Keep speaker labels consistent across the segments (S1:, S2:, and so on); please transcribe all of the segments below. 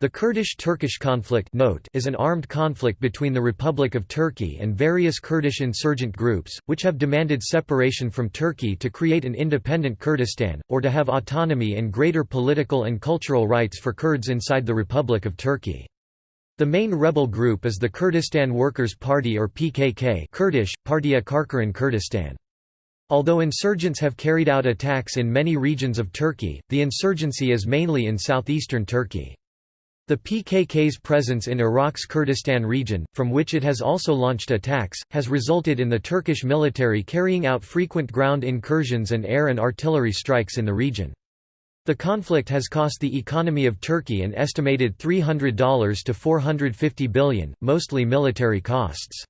S1: The Kurdish-Turkish conflict note is an armed conflict between the Republic of Turkey and various Kurdish insurgent groups, which have demanded separation from Turkey to create an independent Kurdistan, or to have autonomy and greater political and cultural rights for Kurds inside the Republic of Turkey. The main rebel group is the Kurdistan Workers' Party or PKK Kurdish, Partiya Karkaran Kurdistan. Although insurgents have carried out attacks in many regions of Turkey, the insurgency is mainly in southeastern Turkey. The PKK's presence in Iraq's Kurdistan region, from which it has also launched attacks, has resulted in the Turkish military carrying out frequent ground incursions and air and artillery strikes in the region. The conflict has cost the economy of Turkey an estimated $300 to 450 billion, mostly military costs.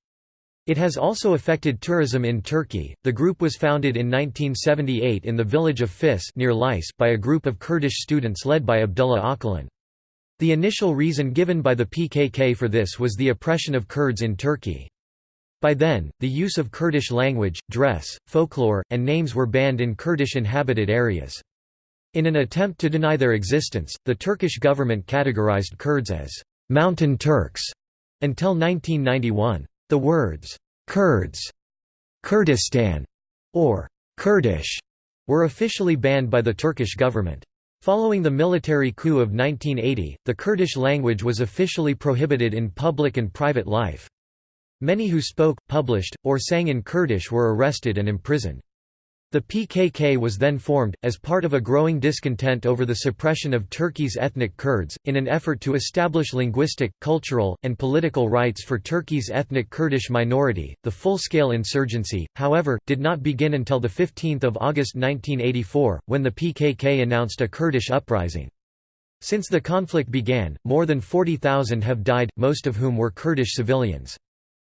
S1: It has also affected tourism in Turkey. The group was founded in 1978 in the village of Fis near Lice by a group of Kurdish students led by Abdullah Öcalan. The initial reason given by the PKK for this was the oppression of Kurds in Turkey. By then, the use of Kurdish language, dress, folklore, and names were banned in Kurdish inhabited areas. In an attempt to deny their existence, the Turkish government categorized Kurds as «mountain Turks» until 1991. The words «Kurds», «Kurdistan» or «Kurdish» were officially banned by the Turkish government. Following the military coup of 1980, the Kurdish language was officially prohibited in public and private life. Many who spoke, published, or sang in Kurdish were arrested and imprisoned. The PKK was then formed, as part of a growing discontent over the suppression of Turkey's ethnic Kurds, in an effort to establish linguistic, cultural, and political rights for Turkey's ethnic Kurdish minority. The full scale insurgency, however, did not begin until 15 August 1984, when the PKK announced a Kurdish uprising. Since the conflict began, more than 40,000 have died, most of whom were Kurdish civilians.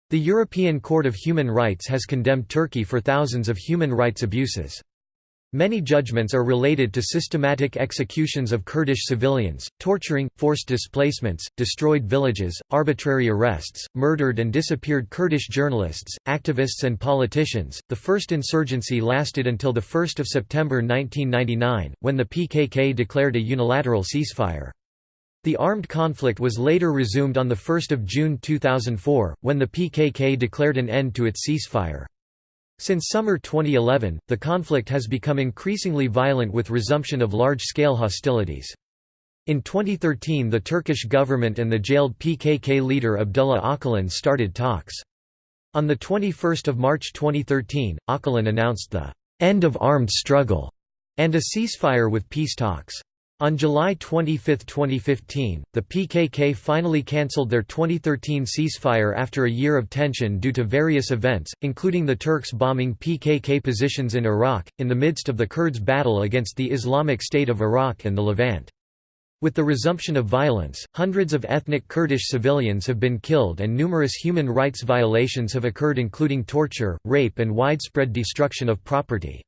S1: The European Court of Human Rights has condemned Turkey for thousands of human rights abuses. Many judgments are related to systematic executions of Kurdish civilians, torturing, forced displacements, destroyed villages, arbitrary arrests, murdered and disappeared Kurdish journalists, activists, and politicians. The first insurgency lasted until 1 September 1999, when the PKK declared a unilateral ceasefire. The armed conflict was later resumed on 1 June 2004, when the PKK declared an end to its ceasefire. Since summer 2011, the conflict has become increasingly violent with resumption of large-scale hostilities. In 2013 the Turkish government and the jailed PKK leader Abdullah Öcalan started talks. On 21 March 2013, Öcalan announced the «end of armed struggle» and a ceasefire with peace talks. On July 25, 2015, the PKK finally cancelled their 2013 ceasefire after a year of tension due to various events, including the Turks bombing PKK positions in Iraq, in the midst of the Kurds' battle against the Islamic State of Iraq and the Levant. With the resumption of violence, hundreds of ethnic Kurdish civilians have been killed and numerous human rights violations have occurred including torture, rape and widespread destruction of property.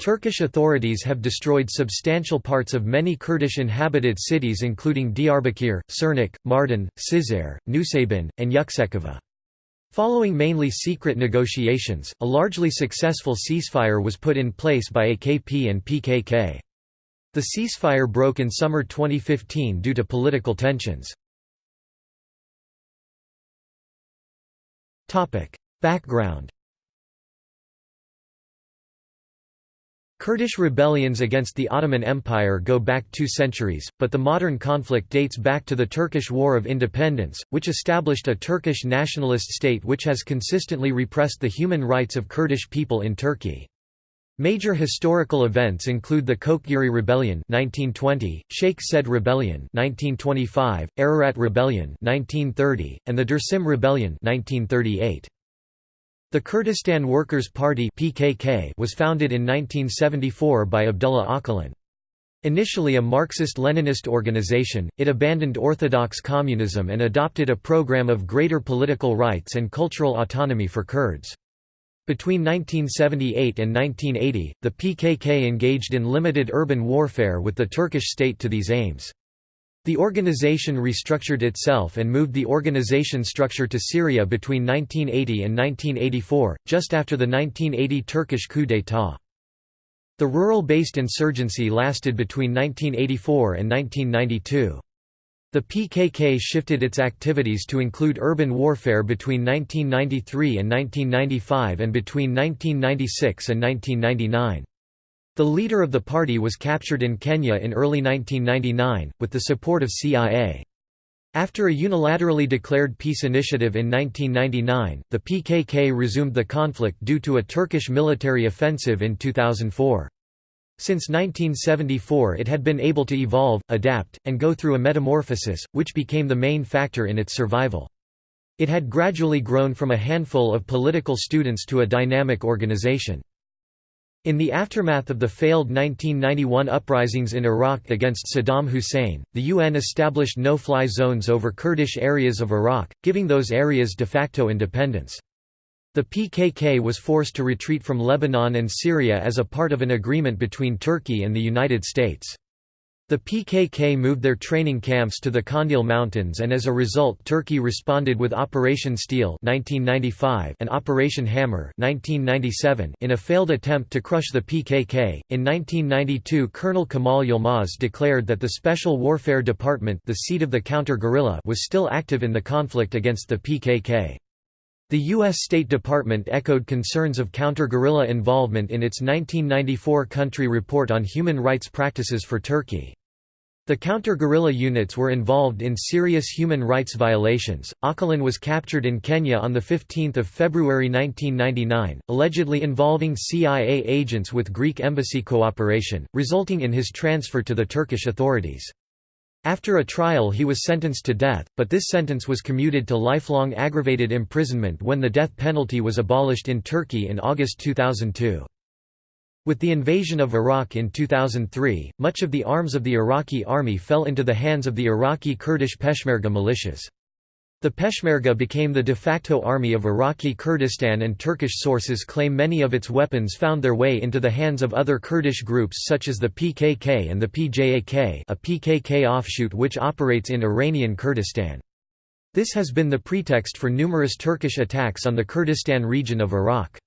S1: Turkish authorities have destroyed substantial parts of many Kurdish inhabited cities including Diyarbakir, Sirnak, Mardin, Cizre, Nusaybin, and Yüksekova. Following mainly secret negotiations, a largely successful ceasefire was put in place by AKP and PKK. The ceasefire broke in summer 2015 due to political tensions. Background Kurdish rebellions against the Ottoman Empire go back two centuries, but the modern conflict dates back to the Turkish War of Independence, which established a Turkish nationalist state which has consistently repressed the human rights of Kurdish people in Turkey. Major historical events include the Koçgiri Rebellion 1920, Sheikh Said Rebellion 1925, Ararat Rebellion 1930, and the Dersim Rebellion 1938. The Kurdistan Workers' Party (PKK) was founded in 1974 by Abdullah Öcalan. Initially a Marxist-Leninist organization, it abandoned orthodox communism and adopted a program of greater political rights and cultural autonomy for Kurds. Between 1978 and 1980, the PKK engaged in limited urban warfare with the Turkish state to these aims. The organization restructured itself and moved the organization structure to Syria between 1980 and 1984, just after the 1980 Turkish coup d'état. The rural-based insurgency lasted between 1984 and 1992. The PKK shifted its activities to include urban warfare between 1993 and 1995 and between 1996 and 1999. The leader of the party was captured in Kenya in early 1999, with the support of CIA. After a unilaterally declared peace initiative in 1999, the PKK resumed the conflict due to a Turkish military offensive in 2004. Since 1974 it had been able to evolve, adapt, and go through a metamorphosis, which became the main factor in its survival. It had gradually grown from a handful of political students to a dynamic organization. In the aftermath of the failed 1991 uprisings in Iraq against Saddam Hussein, the UN established no-fly zones over Kurdish areas of Iraq, giving those areas de facto independence. The PKK was forced to retreat from Lebanon and Syria as a part of an agreement between Turkey and the United States. The PKK moved their training camps to the Kandil Mountains and as a result Turkey responded with Operation Steel 1995 and Operation Hammer 1997 in a failed attempt to crush the PKK. In 1992 Colonel Kemal Yilmaz declared that the Special Warfare Department the seat of the counter-guerrilla was still active in the conflict against the PKK. The U.S. State Department echoed concerns of counter-guerrilla involvement in its 1994 country report on human rights practices for Turkey. The counter-guerrilla units were involved in serious human rights violations. Öcalan was captured in Kenya on 15 February 1999, allegedly involving CIA agents with Greek embassy cooperation, resulting in his transfer to the Turkish authorities. After a trial he was sentenced to death, but this sentence was commuted to lifelong aggravated imprisonment when the death penalty was abolished in Turkey in August 2002. With the invasion of Iraq in 2003, much of the arms of the Iraqi army fell into the hands of the Iraqi Kurdish Peshmerga militias. The Peshmerga became the de facto army of Iraqi Kurdistan and Turkish sources claim many of its weapons found their way into the hands of other Kurdish groups such as the PKK and the PJAK a PKK offshoot which operates in Iranian Kurdistan. This has been the pretext for numerous Turkish attacks on the Kurdistan region of Iraq.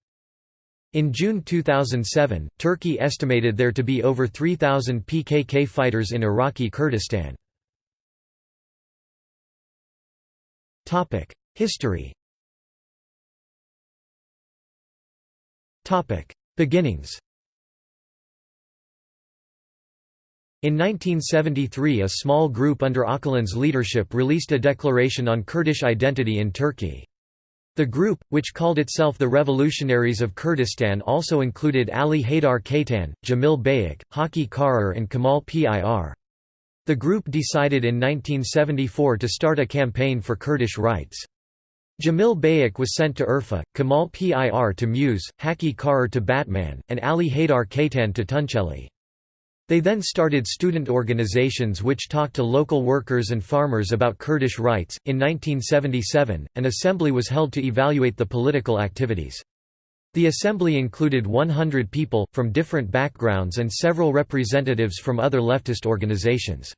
S1: In June 2007, Turkey estimated there to be over 3,000 PKK fighters in Iraqi Kurdistan. History Beginnings In 1973 a small group under Öcalan's leadership released a declaration on Kurdish identity in Turkey. The group, which called itself the Revolutionaries of Kurdistan also included Ali Haydar Kaytan, Jamil Bayik, Haki Karer and Kamal Pir. The group decided in 1974 to start a campaign for Kurdish rights. Jamil Bayik was sent to Urfa, Kamal Pir to Muş, Haki Karer to Batman, and Ali Haydar Kaytan to Tunceli. They then started student organizations which talked to local workers and farmers about Kurdish rights. In 1977, an assembly was held to evaluate the political activities. The assembly included 100 people, from different backgrounds and several representatives from other leftist organizations.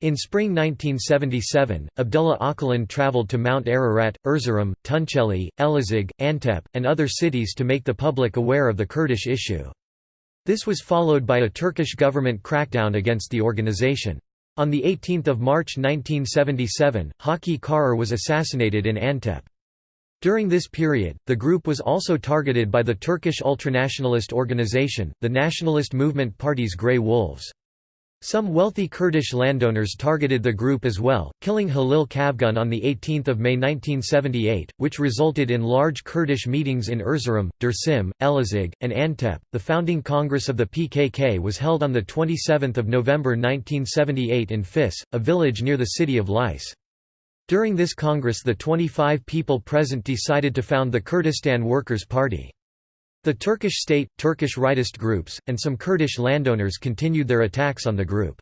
S1: In spring 1977, Abdullah Öcalan traveled to Mount Ararat, Erzurum, Tunceli, Elazig, Antep, and other cities to make the public aware of the Kurdish issue. This was followed by a Turkish government crackdown against the organization. On 18 March 1977, Haki Karer was assassinated in Antep. During this period, the group was also targeted by the Turkish ultranationalist organization, the Nationalist Movement Party's Grey Wolves. Some wealthy Kurdish landowners targeted the group as well, killing Halil Kavgun on 18 May 1978, which resulted in large Kurdish meetings in Erzurum, Dersim, Elazig, and Antep. The founding congress of the PKK was held on 27 November 1978 in Fis, a village near the city of Lice. During this Congress the 25 people present decided to found the Kurdistan Workers' Party. The Turkish state, Turkish rightist groups, and some Kurdish landowners continued their attacks on the group.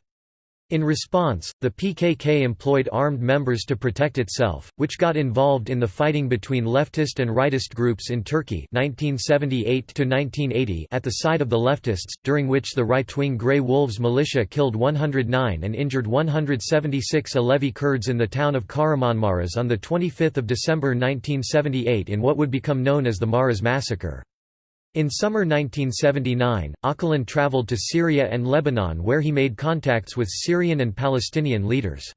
S1: In response, the PKK employed armed members to protect itself, which got involved in the fighting between leftist and rightist groups in Turkey 1978 at the side of the leftists, during which the right-wing Grey Wolves militia killed 109 and injured 176 Alevi Kurds in the town of Kahramanmaras on 25 December 1978 in what would become known as the Maras Massacre. In summer 1979, Öcalan traveled to Syria and Lebanon where he made contacts with Syrian and Palestinian leaders.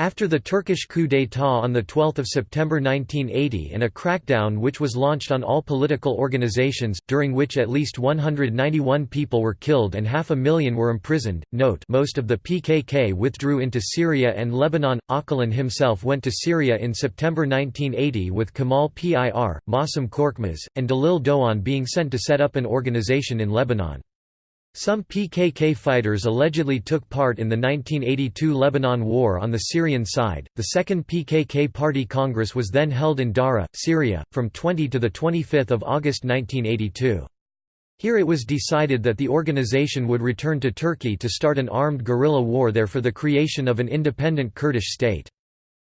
S1: After the Turkish coup d'état on 12 September 1980 and a crackdown which was launched on all political organizations, during which at least 191 people were killed and half a million were imprisoned, note most of the PKK withdrew into Syria and Lebanon. Öcalan himself went to Syria in September 1980 with Kemal Pir, Masum Korkmaz, and Dalil Doan being sent to set up an organization in Lebanon. Some PKK fighters allegedly took part in the 1982 Lebanon War on the Syrian side. The second PKK Party Congress was then held in Dara, Syria, from 20 to 25 August 1982. Here it was decided that the organization would return to Turkey to start an armed guerrilla war there for the creation of an independent Kurdish state.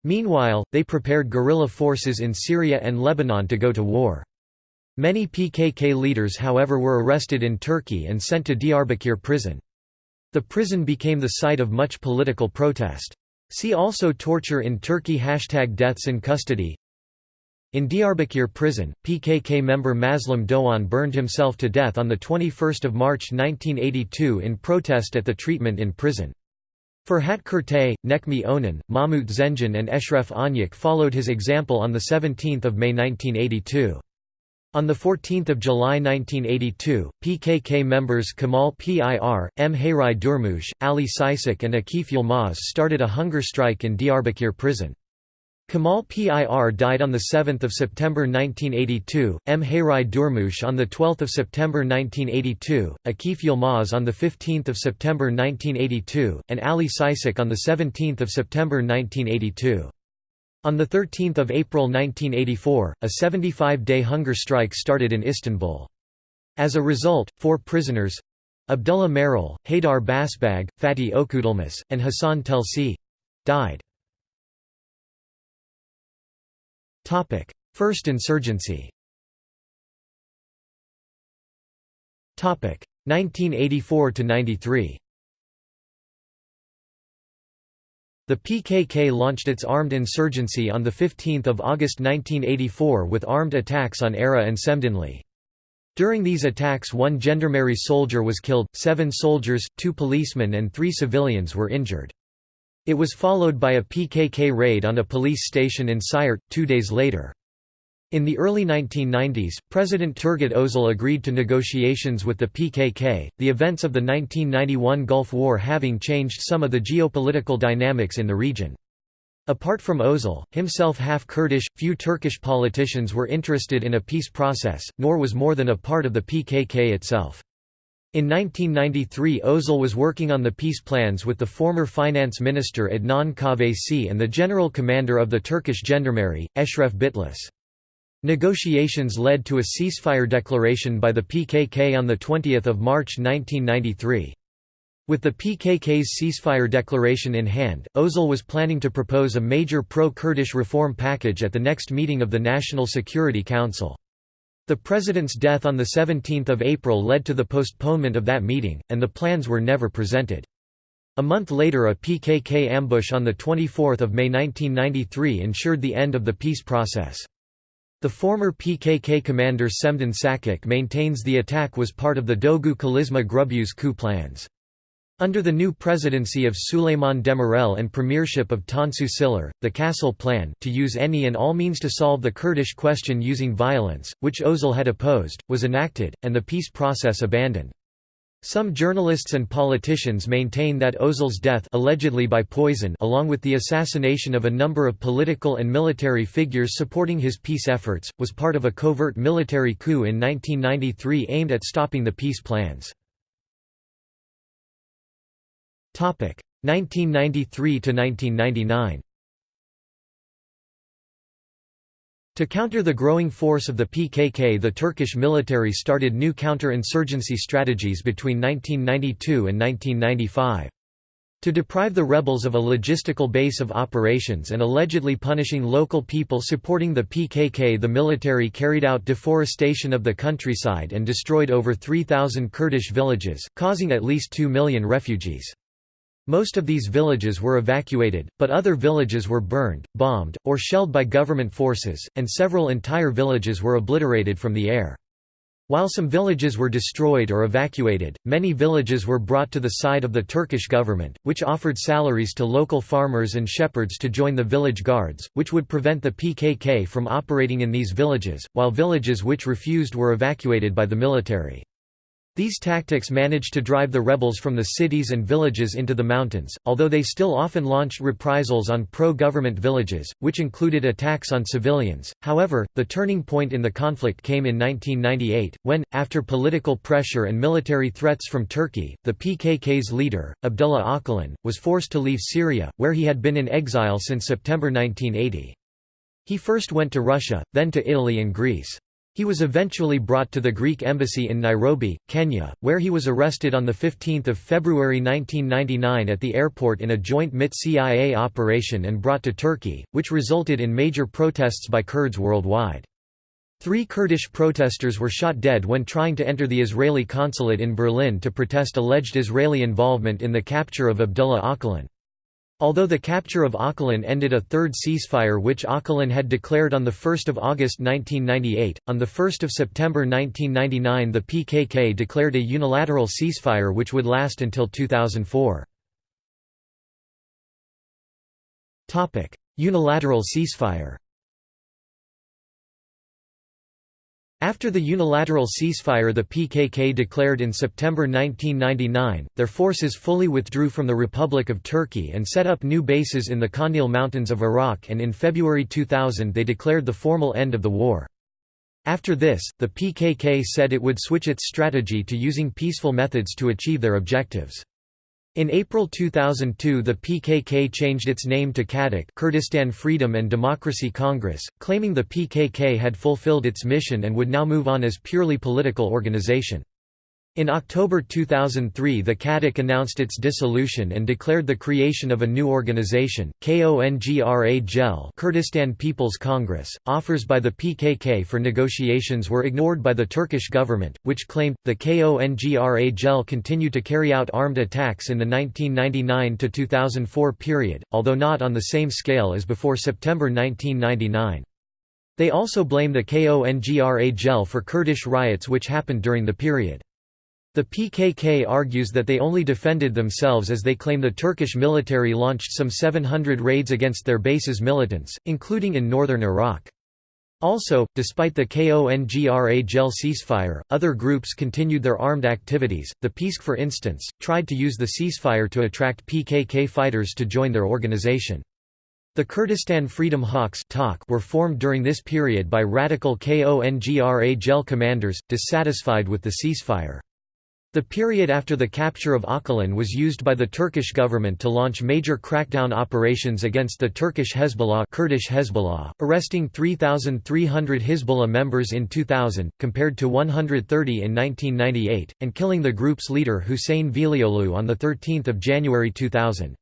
S1: Meanwhile, they prepared guerrilla forces in Syria and Lebanon to go to war. Many PKK leaders however were arrested in Turkey and sent to Diyarbakir prison. The prison became the site of much political protest. See also Torture in Turkey Hashtag Deaths in Custody In Diyarbakir prison, PKK member Mazlum Doğan burned himself to death on 21 March 1982 in protest at the treatment in prison. Ferhat Kurtay, Necmi Onan, Mahmut Zengin and Eşref Anyak followed his example on 17 May 1982. On 14 July 1982, PKK members Kamal Pir, M. Hayrai Durmush, Ali Sisak and Akif Yilmaz started a hunger strike in Diyarbakir prison. Kamal Pir died on 7 September 1982, M. Hayrai Durmush on 12 September 1982, Akif Yilmaz on 15 September 1982, and Ali Sisak on 17 September 1982. On 13 April 1984, a 75-day hunger strike started in Istanbul. As a result, four prisoners—Abdullah Meral, Haydar Basbag, Fatih Okudilmaz, and Hassan Telsi—died. First insurgency 1984–93 The PKK launched its armed insurgency on 15 August 1984 with armed attacks on Ara and Semdinli. During these attacks one gendarmerie soldier was killed, seven soldiers, two policemen and three civilians were injured. It was followed by a PKK raid on a police station in Siirt, two days later. In the early 1990s, President Turgut Özal agreed to negotiations with the PKK, the events of the 1991 Gulf War having changed some of the geopolitical dynamics in the region. Apart from Özal, himself half Kurdish, few Turkish politicians were interested in a peace process, nor was more than a part of the PKK itself. In 1993 Özal was working on the peace plans with the former finance minister Adnan Kahveci and the general commander of the Turkish Gendarmerie, Eşref Bitlis. Negotiations led to a ceasefire declaration by the PKK on 20 March 1993. With the PKK's ceasefire declaration in hand, Özal was planning to propose a major pro-Kurdish reform package at the next meeting of the National Security Council. The president's death on 17 April led to the postponement of that meeting, and the plans were never presented. A month later a PKK ambush on 24 May 1993 ensured the end of the peace process. The former PKK commander Semdin Sakik maintains the attack was part of the Dogu Kalizma Grubuz coup plans. Under the new presidency of Süleyman Demirel and premiership of Tansu Çiller, the Castle Plan to use any and all means to solve the Kurdish question using violence, which Özal had opposed, was enacted, and the peace process abandoned. Some journalists and politicians maintain that Özal's death allegedly by poison along with the assassination of a number of political and military figures supporting his peace efforts, was part of a covert military coup in 1993 aimed at stopping the peace plans. 1993–1999 To counter the growing force of the PKK the Turkish military started new counter-insurgency strategies between 1992 and 1995. To deprive the rebels of a logistical base of operations and allegedly punishing local people supporting the PKK the military carried out deforestation of the countryside and destroyed over 3,000 Kurdish villages, causing at least 2 million refugees. Most of these villages were evacuated, but other villages were burned, bombed, or shelled by government forces, and several entire villages were obliterated from the air. While some villages were destroyed or evacuated, many villages were brought to the side of the Turkish government, which offered salaries to local farmers and shepherds to join the village guards, which would prevent the PKK from operating in these villages, while villages which refused were evacuated by the military. These tactics managed to drive the rebels from the cities and villages into the mountains, although they still often launched reprisals on pro-government villages, which included attacks on civilians. However, the turning point in the conflict came in 1998, when, after political pressure and military threats from Turkey, the PKK's leader, Abdullah Öcalan, was forced to leave Syria, where he had been in exile since September 1980. He first went to Russia, then to Italy and Greece. He was eventually brought to the Greek embassy in Nairobi, Kenya, where he was arrested on 15 February 1999 at the airport in a joint MIT-CIA operation and brought to Turkey, which resulted in major protests by Kurds worldwide. Three Kurdish protesters were shot dead when trying to enter the Israeli consulate in Berlin to protest alleged Israeli involvement in the capture of Abdullah Öcalan. Although the capture of Öcalan ended a third ceasefire which Öcalan had declared on 1 August 1998, on 1 September 1999 the PKK declared a unilateral ceasefire which would last until 2004. Unilateral ceasefire After the unilateral ceasefire the PKK declared in September 1999, their forces fully withdrew from the Republic of Turkey and set up new bases in the Kandil Mountains of Iraq and in February 2000 they declared the formal end of the war. After this, the PKK said it would switch its strategy to using peaceful methods to achieve their objectives. In April 2002 the PKK changed its name to KADEK Kurdistan Freedom and Democracy Congress, claiming the PKK had fulfilled its mission and would now move on as purely political organization. In October 2003 the KADEK announced its dissolution and declared the creation of a new organization, KONGRA GEL Kurdistan People's Congress. Offers by the PKK for negotiations were ignored by the Turkish government, which claimed, the KONGRA GEL continued to carry out armed attacks in the 1999–2004 period, although not on the same scale as before September 1999. They also blame the KONGRA GEL for Kurdish riots which happened during the period. The PKK argues that they only defended themselves as they claim the Turkish military launched some 700 raids against their base's militants, including in northern Iraq. Also, despite the KONGRA GEL ceasefire, other groups continued their armed activities. The PiSK, for instance, tried to use the ceasefire to attract PKK fighters to join their organization. The Kurdistan Freedom Hawks were formed during this period by radical KONGRA GEL commanders, dissatisfied with the ceasefire. The period after the capture of Öcalan was used by the Turkish government to launch major crackdown operations against the Turkish Hezbollah, Kurdish Hezbollah arresting 3,300 Hezbollah members in 2000, compared to 130 in 1998, and killing the group's leader Hussein Velioglu on 13 January 2000.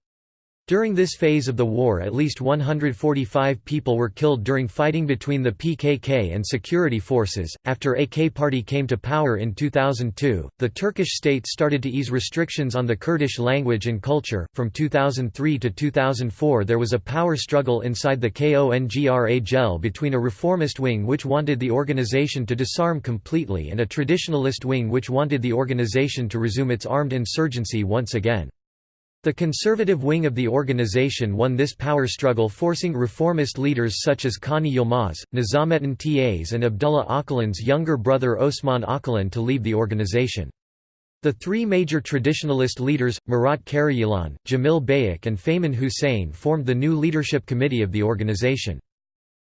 S1: During this phase of the war at least 145 people were killed during fighting between the PKK and security forces. After AK Party came to power in 2002, the Turkish state started to ease restrictions on the Kurdish language and culture. From 2003 to 2004 there was a power struggle inside the KONGRA GEL between a reformist wing which wanted the organization to disarm completely and a traditionalist wing which wanted the organization to resume its armed insurgency once again. The conservative wing of the organization won this power struggle forcing reformist leaders such as Kani Yilmaz, Nizamettin Taş and Abdullah Öcalan's younger brother Osman Öcalan to leave the organization. The three major traditionalist leaders, Murat Karayilan, Jamil Bayik and Faymin Hussein formed the new leadership committee of the organization.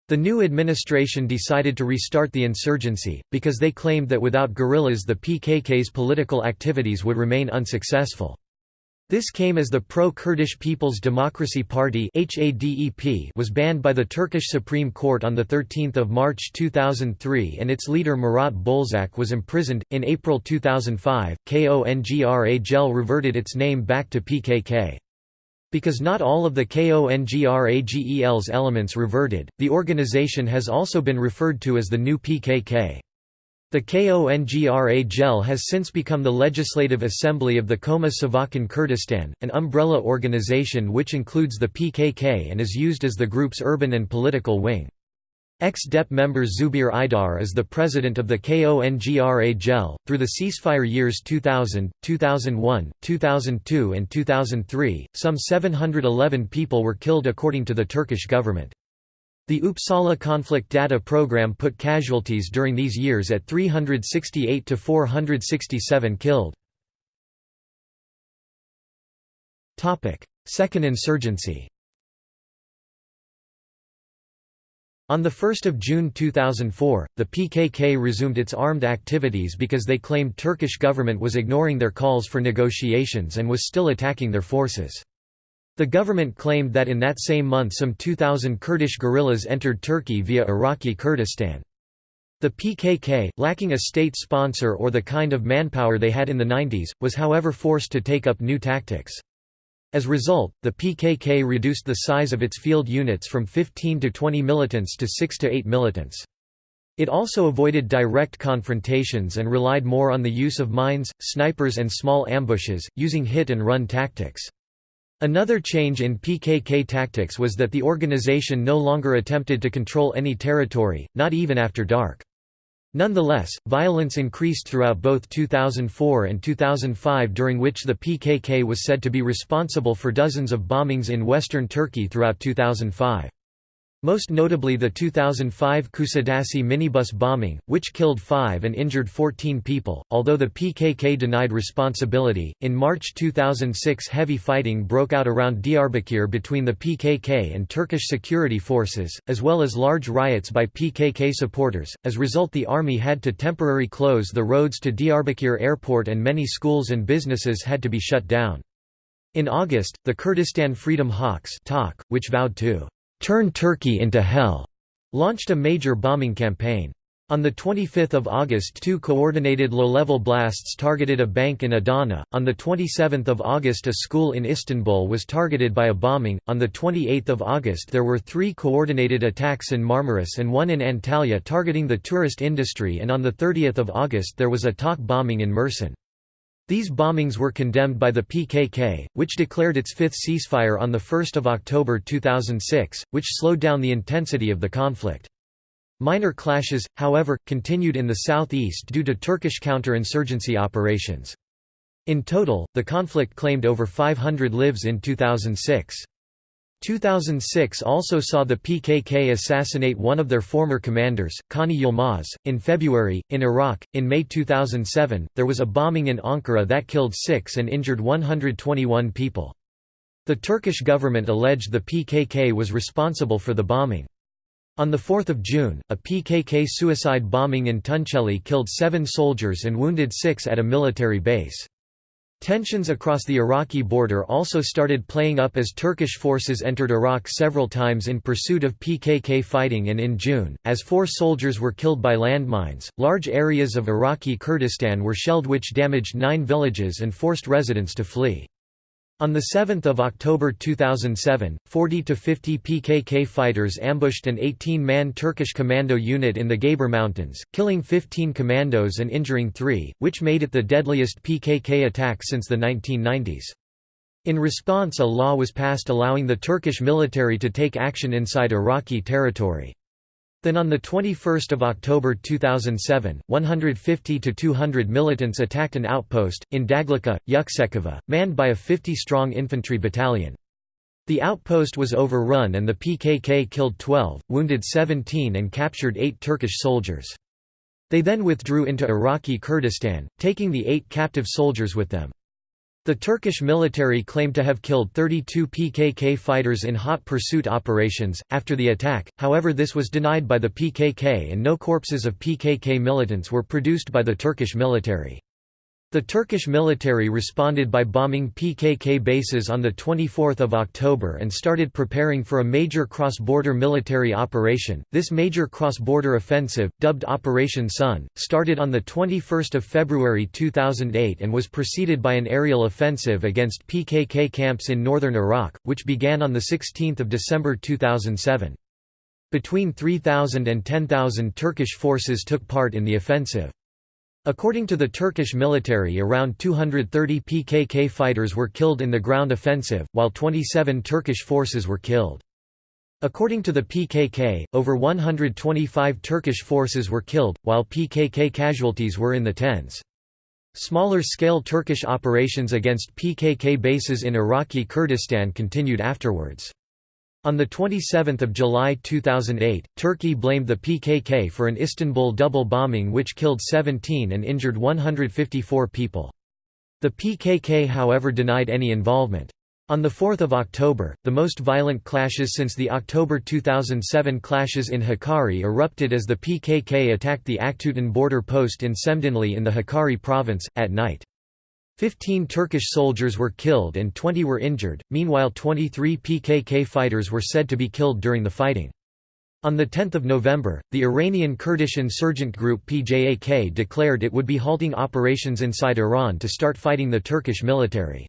S1: The new administration decided to restart the insurgency, because they claimed that without guerrillas the PKK's political activities would remain unsuccessful. This came as the pro-Kurdish People's Democracy Party was banned by the Turkish Supreme Court on 13 March 2003 and its leader Murat Bozlak was imprisoned. In April 2005, KONGRA GEL reverted its name back to PKK. Because not all of the KONGRAGEL's elements reverted, the organization has also been referred to as the new PKK. The KONGRA GEL has since become the Legislative Assembly of the Koma Savakan Kurdistan, an umbrella organization which includes the PKK and is used as the group's urban and political wing. Ex-DEP member Zubir Aydar is the president of the KONGRA GEL. Through the ceasefire years 2000, 2001, 2002, and 2003, some 711 people were killed according to the Turkish government. The Uppsala Conflict Data Program put casualties during these years at 368 to 467 killed. Second insurgency On 1 June 2004, the PKK resumed its armed activities because they claimed Turkish government was ignoring their calls for negotiations and was still attacking their forces. The government claimed that in that same month some 2,000 Kurdish guerrillas entered Turkey via Iraqi Kurdistan. The PKK, lacking a state sponsor or the kind of manpower they had in the 90s, was however forced to take up new tactics. As a result, the PKK reduced the size of its field units from 15 to 20 militants to 6 to 8 militants. It also avoided direct confrontations and relied more on the use of mines, snipers and small ambushes, using hit-and-run tactics. Another change in PKK tactics was that the organization no longer attempted to control any territory, not even after dark. Nonetheless, violence increased throughout both 2004 and 2005 during which the PKK was said to be responsible for dozens of bombings in western Turkey throughout 2005. Most notably the 2005 Kusadasi minibus bombing, which killed 5 and injured 14 people, although the PKK denied responsibility. In March 2006, heavy fighting broke out around Diyarbakir between the PKK and Turkish security forces, as well as large riots by PKK supporters. As a result, the army had to temporarily close the roads to Diyarbakir airport and many schools and businesses had to be shut down. In August, the Kurdistan Freedom Hawks which vowed to Turn Turkey into Hell launched a major bombing campaign. On 25 August two coordinated low-level blasts targeted a bank in Adana, on 27 August a school in Istanbul was targeted by a bombing, on 28 August there were three coordinated attacks in Marmaris and one in Antalya targeting the tourist industry and on 30 August there was a TOC bombing in Mersin. These bombings were condemned by the PKK, which declared its fifth ceasefire on 1 October 2006, which slowed down the intensity of the conflict. Minor clashes, however, continued in the southeast due to Turkish counter-insurgency operations. In total, the conflict claimed over 500 lives in 2006. 2006 also saw the PKK assassinate one of their former commanders, Kani Yilmaz. In February, in Iraq, in May 2007, there was a bombing in Ankara that killed six and injured 121 people. The Turkish government alleged the PKK was responsible for the bombing. On 4 June, a PKK suicide bombing in Tunceli killed seven soldiers and wounded six at a military base. Tensions across the Iraqi border also started playing up as Turkish forces entered Iraq several times in pursuit of PKK fighting and in June, as four soldiers were killed by landmines, large areas of Iraqi Kurdistan were shelled which damaged nine villages and forced residents to flee. On 7 October 2007, 40 to 50 PKK fighters ambushed an 18-man Turkish commando unit in the Gabar Mountains, killing 15 commandos and injuring three, which made it the deadliest PKK attack since the 1990s. In response a law was passed allowing the Turkish military to take action inside Iraqi territory. Then on 21 October 2007, 150 to 200 militants attacked an outpost, in Daglika, Yuksekova, manned by a 50-strong infantry battalion. The outpost was overrun and the PKK killed 12, wounded 17 and captured 8 Turkish soldiers. They then withdrew into Iraqi Kurdistan, taking the eight captive soldiers with them. The Turkish military claimed to have killed 32 PKK fighters in hot pursuit operations. After the attack, however, this was denied by the PKK and no corpses of PKK militants were produced by the Turkish military. The Turkish military responded by bombing PKK bases on 24 October and started preparing for a major cross-border military operation. This major cross-border offensive, dubbed Operation Sun, started on 21 February 2008 and was preceded by an aerial offensive against PKK camps in northern Iraq, which began on 16 December 2007. Between 3,000 and 10,000 Turkish forces took part in the offensive. According to the Turkish military around 230 PKK fighters were killed in the ground offensive, while 27 Turkish forces were killed. According to the PKK, over 125 Turkish forces were killed, while PKK casualties were in the tens. Smaller-scale Turkish operations against PKK bases in Iraqi Kurdistan continued afterwards. On 27 July 2008, Turkey blamed the PKK for an Istanbul double bombing which killed 17 and injured 154 people. The PKK however denied any involvement. On 4 October, the most violent clashes since the October 2007 clashes in Hakkari erupted as the PKK attacked the Aktutan border post in Semdinli in the Hakkari province, at night. Fifteen Turkish soldiers were killed and 20 were injured, meanwhile 23 PKK fighters were said to be killed during the fighting. On 10 November, the Iranian Kurdish insurgent group PJAK declared it would be halting operations inside Iran to start fighting the Turkish military.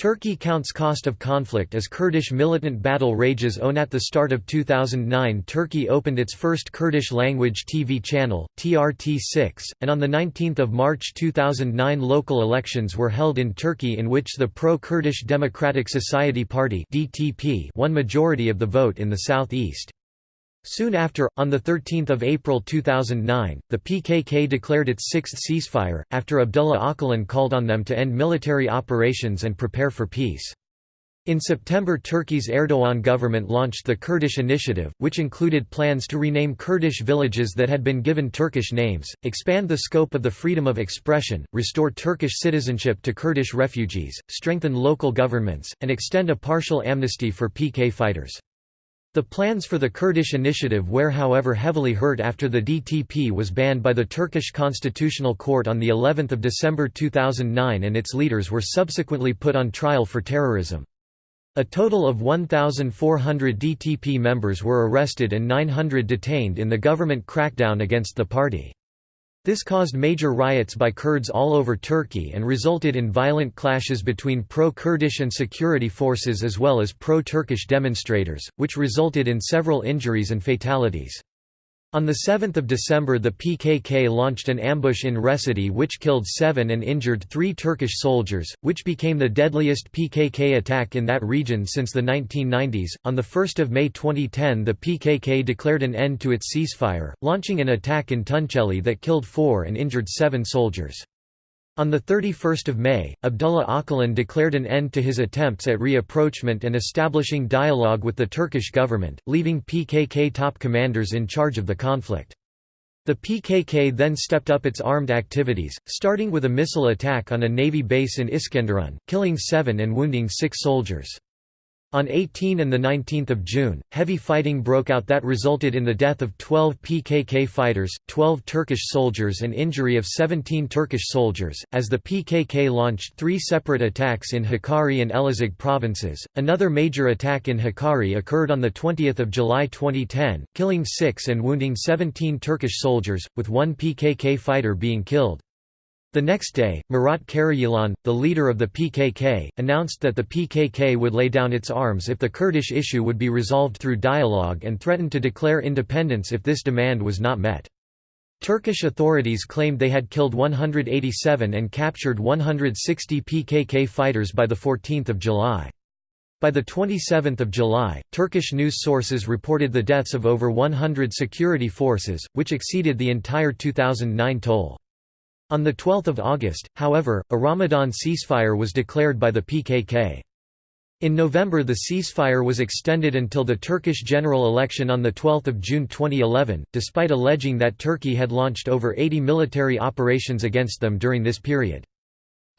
S1: Turkey counts cost of conflict as Kurdish militant battle rages on at the start of 2009 Turkey opened its first Kurdish-language TV channel, TRT6, and on 19 March 2009 local elections were held in Turkey in which the pro-Kurdish Democratic Society Party won majority of the vote in the southeast. Soon after, on 13 April 2009, the PKK declared its sixth ceasefire, after Abdullah Öcalan called on them to end military operations and prepare for peace. In September Turkey's Erdogan government launched the Kurdish Initiative, which included plans to rename Kurdish villages that had been given Turkish names, expand the scope of the freedom of expression, restore Turkish citizenship to Kurdish refugees, strengthen local governments, and extend a partial amnesty for PK fighters. The plans for the Kurdish initiative were however heavily hurt after the DTP was banned by the Turkish Constitutional Court on the 11th of December 2009 and its leaders were subsequently put on trial for terrorism. A total of 1,400 DTP members were arrested and 900 detained in the government crackdown against the party. This caused major riots by Kurds all over Turkey and resulted in violent clashes between pro-Kurdish and security forces as well as pro-Turkish demonstrators, which resulted in several injuries and fatalities. On 7 December the PKK launched an ambush in Recife which killed seven and injured three Turkish soldiers, which became the deadliest PKK attack in that region since the 1990s. On 1 May 2010 the PKK declared an end to its ceasefire, launching an attack in Tunceli that killed four and injured seven soldiers. On 31 May, Abdullah Öcalan declared an end to his attempts at reapproachment and establishing dialogue with the Turkish government, leaving PKK top commanders in charge of the conflict. The PKK then stepped up its armed activities, starting with a missile attack on a navy base in Iskenderun, killing seven and wounding six soldiers. On 18 and 19 June, heavy fighting broke out that resulted in the death of 12 PKK fighters, 12 Turkish soldiers and injury of 17 Turkish soldiers, as the PKK launched three separate attacks in Hakkari and Elazig provinces. Another major attack in Hakkari occurred on 20 July 2010, killing six and wounding 17 Turkish soldiers, with one PKK fighter being killed. The next day, Murat Karayilan, the leader of the PKK, announced that the PKK would lay down its arms if the Kurdish issue would be resolved through dialogue and threatened to declare independence if this demand was not met. Turkish authorities claimed they had killed 187 and captured 160 PKK fighters by 14 July. By 27 July, Turkish news sources reported the deaths of over 100 security forces, which exceeded the entire 2009 toll. On 12 August, however, a Ramadan ceasefire was declared by the PKK. In November the ceasefire was extended until the Turkish general election on 12 June 2011, despite alleging that Turkey had launched over 80 military operations against them during this period.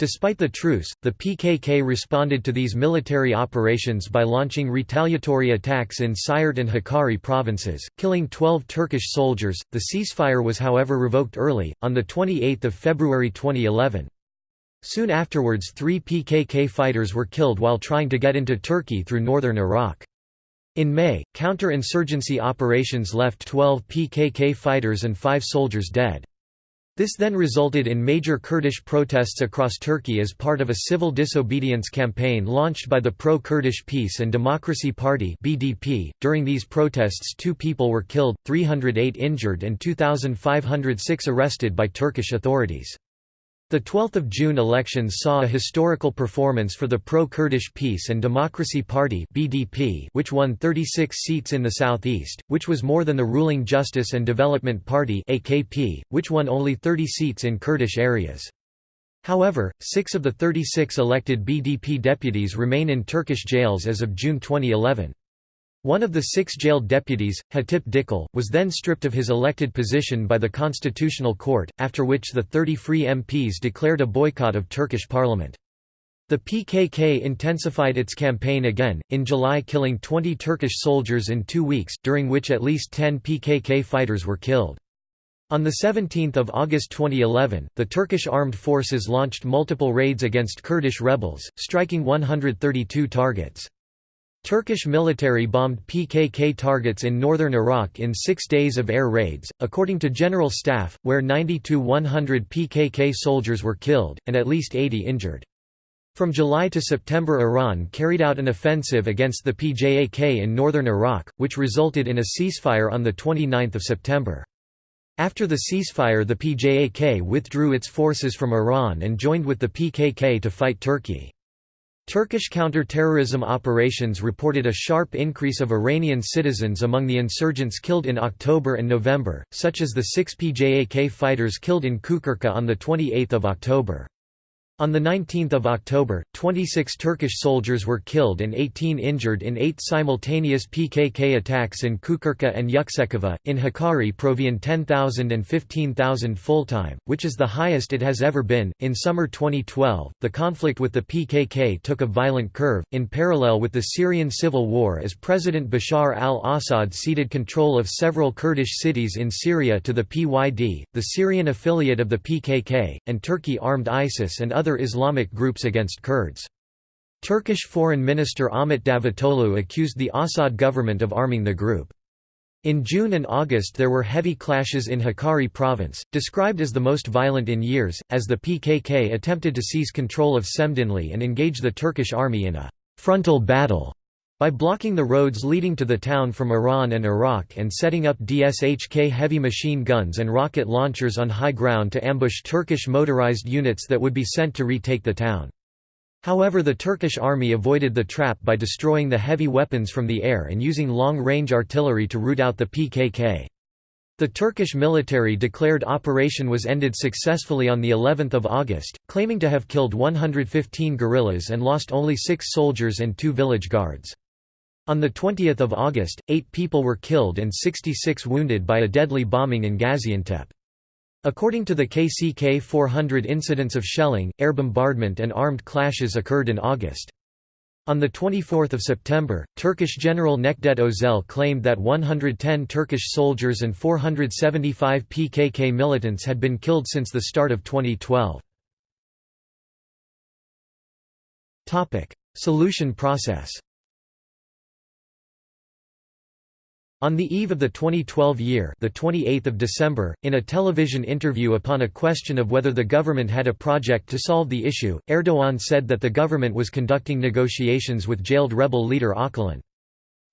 S1: Despite the truce, the PKK responded to these military operations by launching retaliatory attacks in Siirt and Hakkari provinces, killing 12 Turkish soldiers. The ceasefire was however revoked early, on 28 February 2011. Soon afterwards three PKK fighters were killed while trying to get into Turkey through northern Iraq. In May, counter-insurgency operations left 12 PKK fighters and five soldiers dead. This then resulted in major Kurdish protests across Turkey as part of a civil disobedience campaign launched by the Pro-Kurdish Peace and Democracy Party (BDP). During these protests, 2 people were killed, 308 injured and 2506 arrested by Turkish authorities. The 12th of June elections saw a historical performance for the Pro-Kurdish Peace and Democracy Party (BDP), which won 36 seats in the southeast, which was more than the ruling Justice and Development Party (AKP), which won only 30 seats in Kurdish areas. However, 6 of the 36 elected BDP deputies remain in Turkish jails as of June 2011. One of the six jailed deputies, Hatip Dicle, was then stripped of his elected position by the Constitutional Court, after which the 30 free MPs declared a boycott of Turkish parliament. The PKK intensified its campaign again, in July killing 20 Turkish soldiers in two weeks, during which at least 10 PKK fighters were killed. On 17 August 2011, the Turkish armed forces launched multiple raids against Kurdish rebels, striking 132 targets. Turkish military bombed PKK targets in northern Iraq in six days of air raids, according to General Staff, where 90–100 PKK soldiers were killed, and at least 80 injured. From July to September Iran carried out an offensive against the PJAK in northern Iraq, which resulted in a ceasefire on 29 September. After the ceasefire the PJAK withdrew its forces from Iran and joined with the PKK to fight Turkey. Turkish counter-terrorism operations reported a sharp increase of Iranian citizens among the insurgents killed in October and November, such as the six PJAK fighters killed in Kukurka on 28 October. On 19 October, 26 Turkish soldiers were killed and 18 injured in eight simultaneous PKK attacks in Kukurka and Yuksekova. In Hakkari, Provian 10,000 and 15,000 full time, which is the highest it has ever been. In summer 2012, the conflict with the PKK took a violent curve, in parallel with the Syrian civil war as President Bashar al Assad ceded control of several Kurdish cities in Syria to the PYD, the Syrian affiliate of the PKK, and Turkey armed ISIS and other other Islamic groups against Kurds. Turkish Foreign Minister Ahmet Davutoglu accused the Assad government of arming the group. In June and August there were heavy clashes in Hakkari province, described as the most violent in years, as the PKK attempted to seize control of Semdinli and engage the Turkish army in a «frontal battle» by blocking the roads leading to the town from Iran and Iraq and setting up DSHK heavy machine guns and rocket launchers on high ground to ambush Turkish motorized units that would be sent to retake the town. However the Turkish army avoided the trap by destroying the heavy weapons from the air and using long-range artillery to root out the PKK. The Turkish military declared operation was ended successfully on the 11th of August, claiming to have killed 115 guerrillas and lost only 6 soldiers and 2 village guards. On 20 August, eight people were killed and 66 wounded by a deadly bombing in Gaziantep. According to the KCK 400 incidents of shelling, air bombardment and armed clashes occurred in August. On 24 September, Turkish General Necdet Özel claimed that 110 Turkish soldiers and 475 PKK militants had been killed since the start of 2012. Solution process On the eve of the 2012 year the 28th of December, in a television interview upon a question of whether the government had a project to solve the issue, Erdogan said that the government was conducting negotiations with jailed rebel leader Öcalan.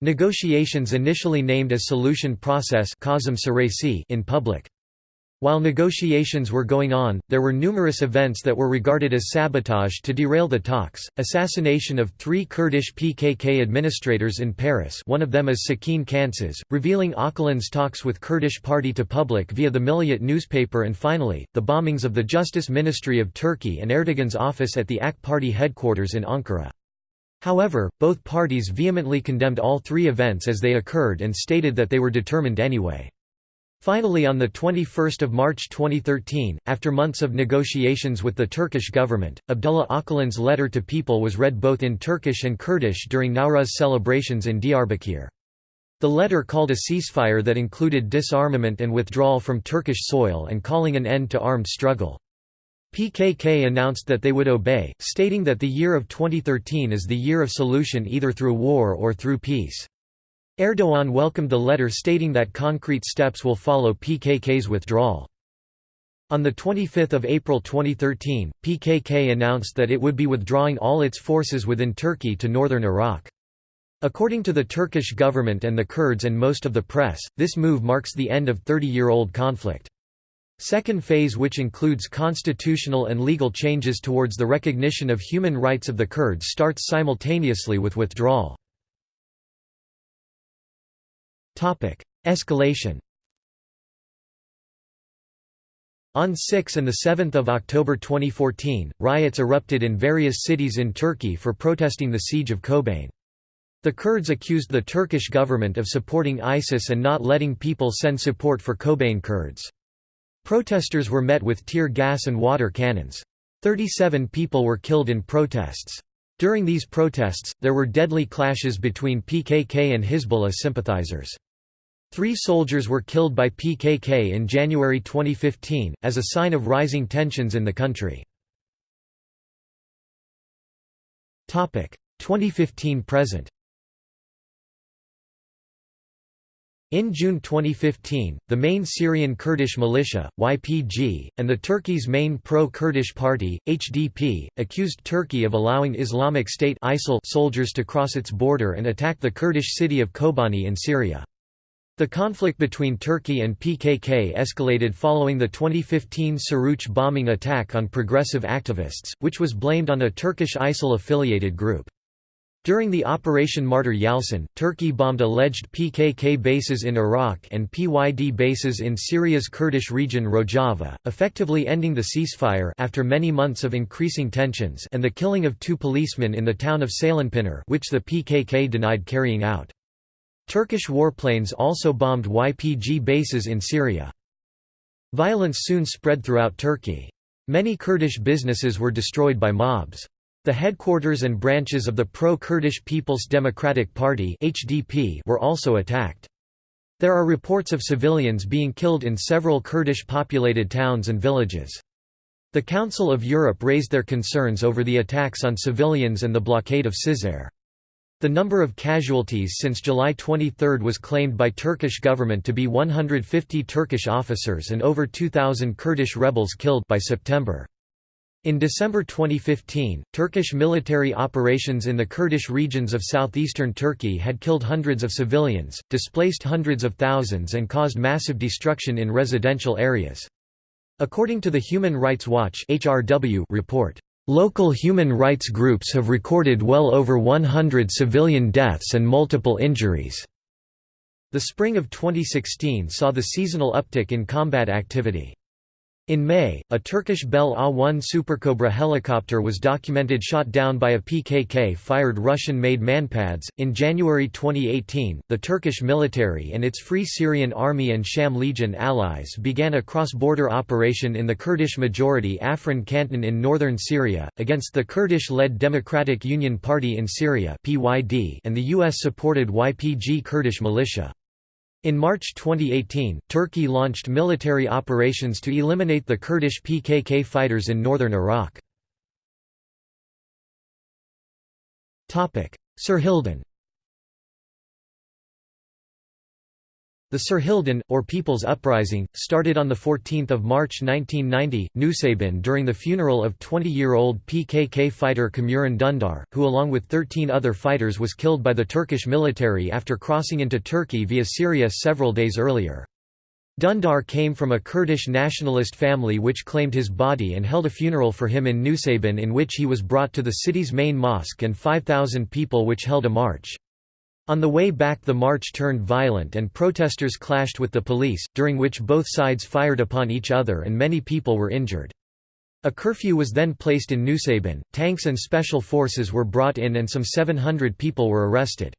S1: Negotiations initially named as Solution Process in public. While negotiations were going on, there were numerous events that were regarded as sabotage to derail the talks, assassination of three Kurdish PKK administrators in Paris one of them is Sakin Kansız, revealing Öcalan's talks with Kurdish party to public via the Milliyet newspaper and finally, the bombings of the Justice Ministry of Turkey and Erdogan's office at the AK party headquarters in Ankara. However, both parties vehemently condemned all three events as they occurred and stated that they were determined anyway. Finally on 21 March 2013, after months of negotiations with the Turkish government, Abdullah Öcalan's letter to people was read both in Turkish and Kurdish during Nowruz celebrations in Diyarbakir. The letter called a ceasefire that included disarmament and withdrawal from Turkish soil and calling an end to armed struggle. PKK announced that they would obey, stating that the year of 2013 is the year of solution either through war or through peace. Erdogan welcomed the letter stating that concrete steps will follow PKK's withdrawal. On 25 April 2013, PKK announced that it would be withdrawing all its forces within Turkey to northern Iraq. According to the Turkish government and the Kurds and most of the press, this move marks the end of 30-year-old conflict. Second phase which includes constitutional and legal changes towards the recognition of human rights of the Kurds starts simultaneously with withdrawal. Escalation On 6 and 7 October 2014, riots erupted in various cities in Turkey for protesting the siege of Kobane. The Kurds accused the Turkish government of supporting ISIS and not letting people send support for Kobane Kurds. Protesters were met with tear gas and water cannons. 37 people were killed in protests. During these protests, there were deadly clashes between PKK and Hezbollah sympathizers. Three soldiers were killed by PKK in January 2015, as a sign of rising tensions in the country. 2015–present In June 2015, the main Syrian Kurdish militia, YPG, and the Turkey's main pro-Kurdish party, HDP, accused Turkey of allowing Islamic State ISIL soldiers to cross its border and attack the Kurdish city of Kobani in Syria. The conflict between Turkey and PKK escalated following the 2015 Suruç bombing attack on progressive activists, which was blamed on a Turkish ISIL-affiliated group. During the Operation Martyr Yalçın, Turkey bombed alleged PKK bases in Iraq and PYD bases in Syria's Kurdish region Rojava, effectively ending the ceasefire after many months of increasing tensions and the killing of two policemen in the town of Ceylanpınar which the PKK denied carrying out. Turkish warplanes also bombed YPG bases in Syria. Violence soon spread throughout Turkey. Many Kurdish businesses were destroyed by mobs. The headquarters and branches of the pro-Kurdish People's Democratic Party (HDP) were also attacked. There are reports of civilians being killed in several Kurdish-populated towns and villages. The Council of Europe raised their concerns over the attacks on civilians and the blockade of Cizre. The number of casualties since July 23 was claimed by Turkish government to be 150 Turkish officers and over 2,000 Kurdish rebels killed by September. In December 2015, Turkish military operations in the Kurdish regions of southeastern Turkey had killed hundreds of civilians, displaced hundreds of thousands and caused massive destruction in residential areas. According to the Human Rights Watch report, "...local human rights groups have recorded well over 100 civilian deaths and multiple injuries." The spring of 2016 saw the seasonal uptick in combat activity. In May, a Turkish Bell A-1 Supercobra helicopter was documented shot down by a PKK-fired Russian-made manpads. In January 2018, the Turkish military and its Free Syrian Army and Sham Legion allies began a cross-border operation in the Kurdish-majority Afrin canton in northern Syria, against the Kurdish-led Democratic Union Party in Syria and the US-supported YPG Kurdish militia. In March 2018, Turkey launched military operations to eliminate the Kurdish PKK fighters in northern Iraq. Sir Serhildan The Serhildan, or People's Uprising, started on 14 March 1990, Nusaybin during the funeral of 20-year-old PKK fighter Kamuran Dundar, who along with 13 other fighters was killed by the Turkish military after crossing into Turkey via Syria several days earlier. Dundar came from a Kurdish nationalist family which claimed his body and held a funeral for him in Nusaybin in which he was brought to the city's main mosque and 5,000 people which held a march. On the way back the march turned violent and protesters clashed with the police, during which both sides fired upon each other and many people were injured. A curfew was then placed in Nusaybin, tanks and special forces were brought in and some 700 people were arrested.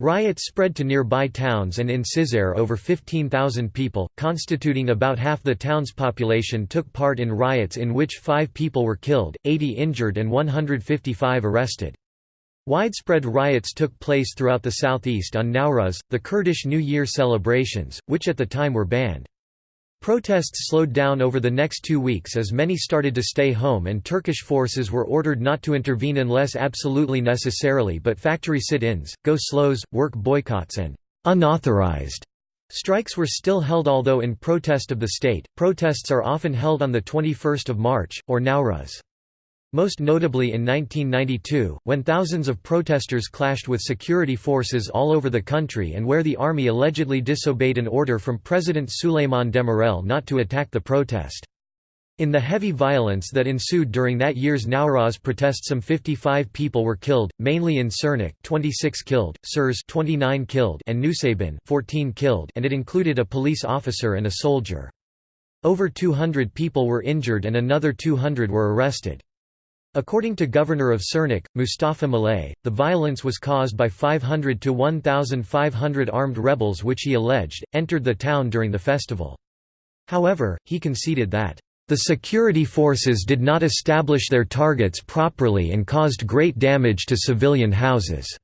S1: Riots spread to nearby towns and in Cizre over 15,000 people, constituting about half the town's population took part in riots in which five people were killed, 80 injured and 155 arrested. Widespread riots took place throughout the southeast on Nowruz, the Kurdish New Year celebrations, which at the time were banned. Protests slowed down over the next two weeks as many started to stay home and Turkish forces were ordered not to intervene unless absolutely necessarily but factory sit-ins, go-slows, work boycotts and «unauthorized» strikes were still held although in protest of the state. Protests are often held on the 21st of March, or Nowruz. Most notably in 1992, when thousands of protesters clashed with security forces all over the country and where the army allegedly disobeyed an order from President Süleyman Demirel not to attack the protest. In the heavy violence that ensued during that year's Nowruz protest some 55 people were killed, mainly in Sirnak 26 killed, Surs 29 killed and Nusaybin 14 killed and it included a police officer and a soldier. Over 200 people were injured and another 200 were arrested. According to Governor of Sirnak, Mustafa Malay, the violence was caused by 500 to 1,500 armed rebels which he alleged, entered the town during the festival. However, he conceded that, "...the security forces did not establish their targets properly and caused great damage to civilian houses."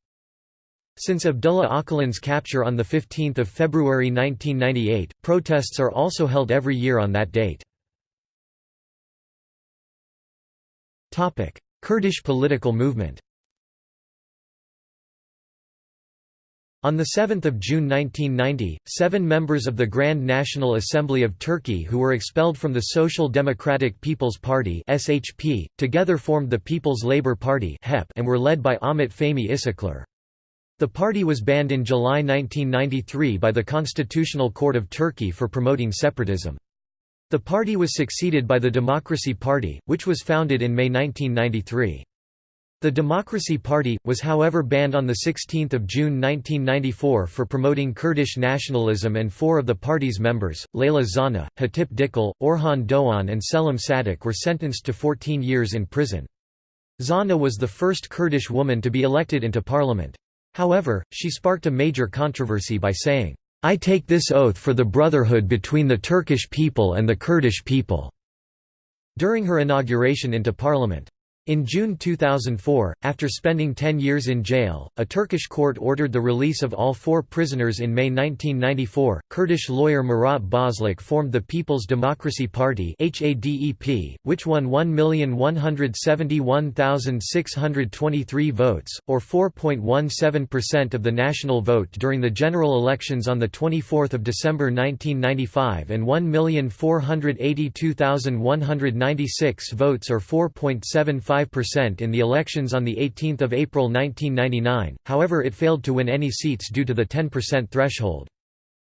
S1: Since Abdullah Öcalan's capture on 15 February 1998, protests are also held every year on that date. Kurdish political movement On 7 June 1990, seven members of the Grand National Assembly of Turkey who were expelled from the Social Democratic People's Party SHP, together formed the People's Labour Party and were led by Ahmet Fehmi Işıklar. The party was banned in July 1993 by the Constitutional Court of Turkey for promoting separatism. The party was succeeded by the Democracy Party, which was founded in May 1993. The Democracy Party, was however banned on 16 June 1994 for promoting Kurdish nationalism and four of the party's members, Leyla Zana, Hatip Dicle, Orhan Doğan and Selim Sadak were sentenced to 14 years in prison. Zana was the first Kurdish woman to be elected into parliament. However, she sparked a major controversy by saying, I take this oath for the brotherhood between the Turkish people and the Kurdish people." during her inauguration into parliament. In June 2004, after spending 10 years in jail, a Turkish court ordered the release of all four prisoners in May 1994. Kurdish lawyer Murat Bozlak formed the People's Democracy Party which won 1,171,623 votes, or 4.17% of the national vote during the general elections on the 24th of December 1995 and 1,482,196 votes or 4.75 5% in the elections on 18 April 1999, however it failed to win any seats due to the 10% threshold.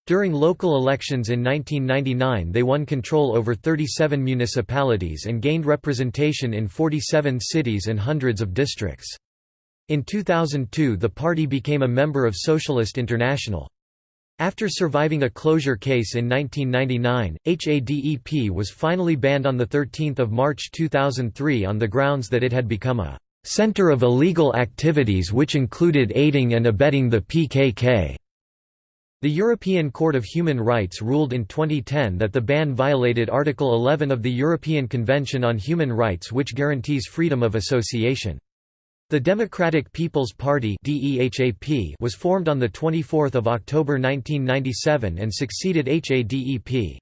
S1: During local elections in 1999 they won control over 37 municipalities and gained representation in 47 cities and hundreds of districts. In 2002 the party became a member of Socialist International. After surviving a closure case in 1999, HADEP was finally banned on 13 March 2003 on the grounds that it had become a «center of illegal activities which included aiding and abetting the PKK». The European Court of Human Rights ruled in 2010 that the ban violated Article 11 of the European Convention on Human Rights which guarantees freedom of association. The Democratic People's Party was formed on 24 October 1997 and succeeded HADEP.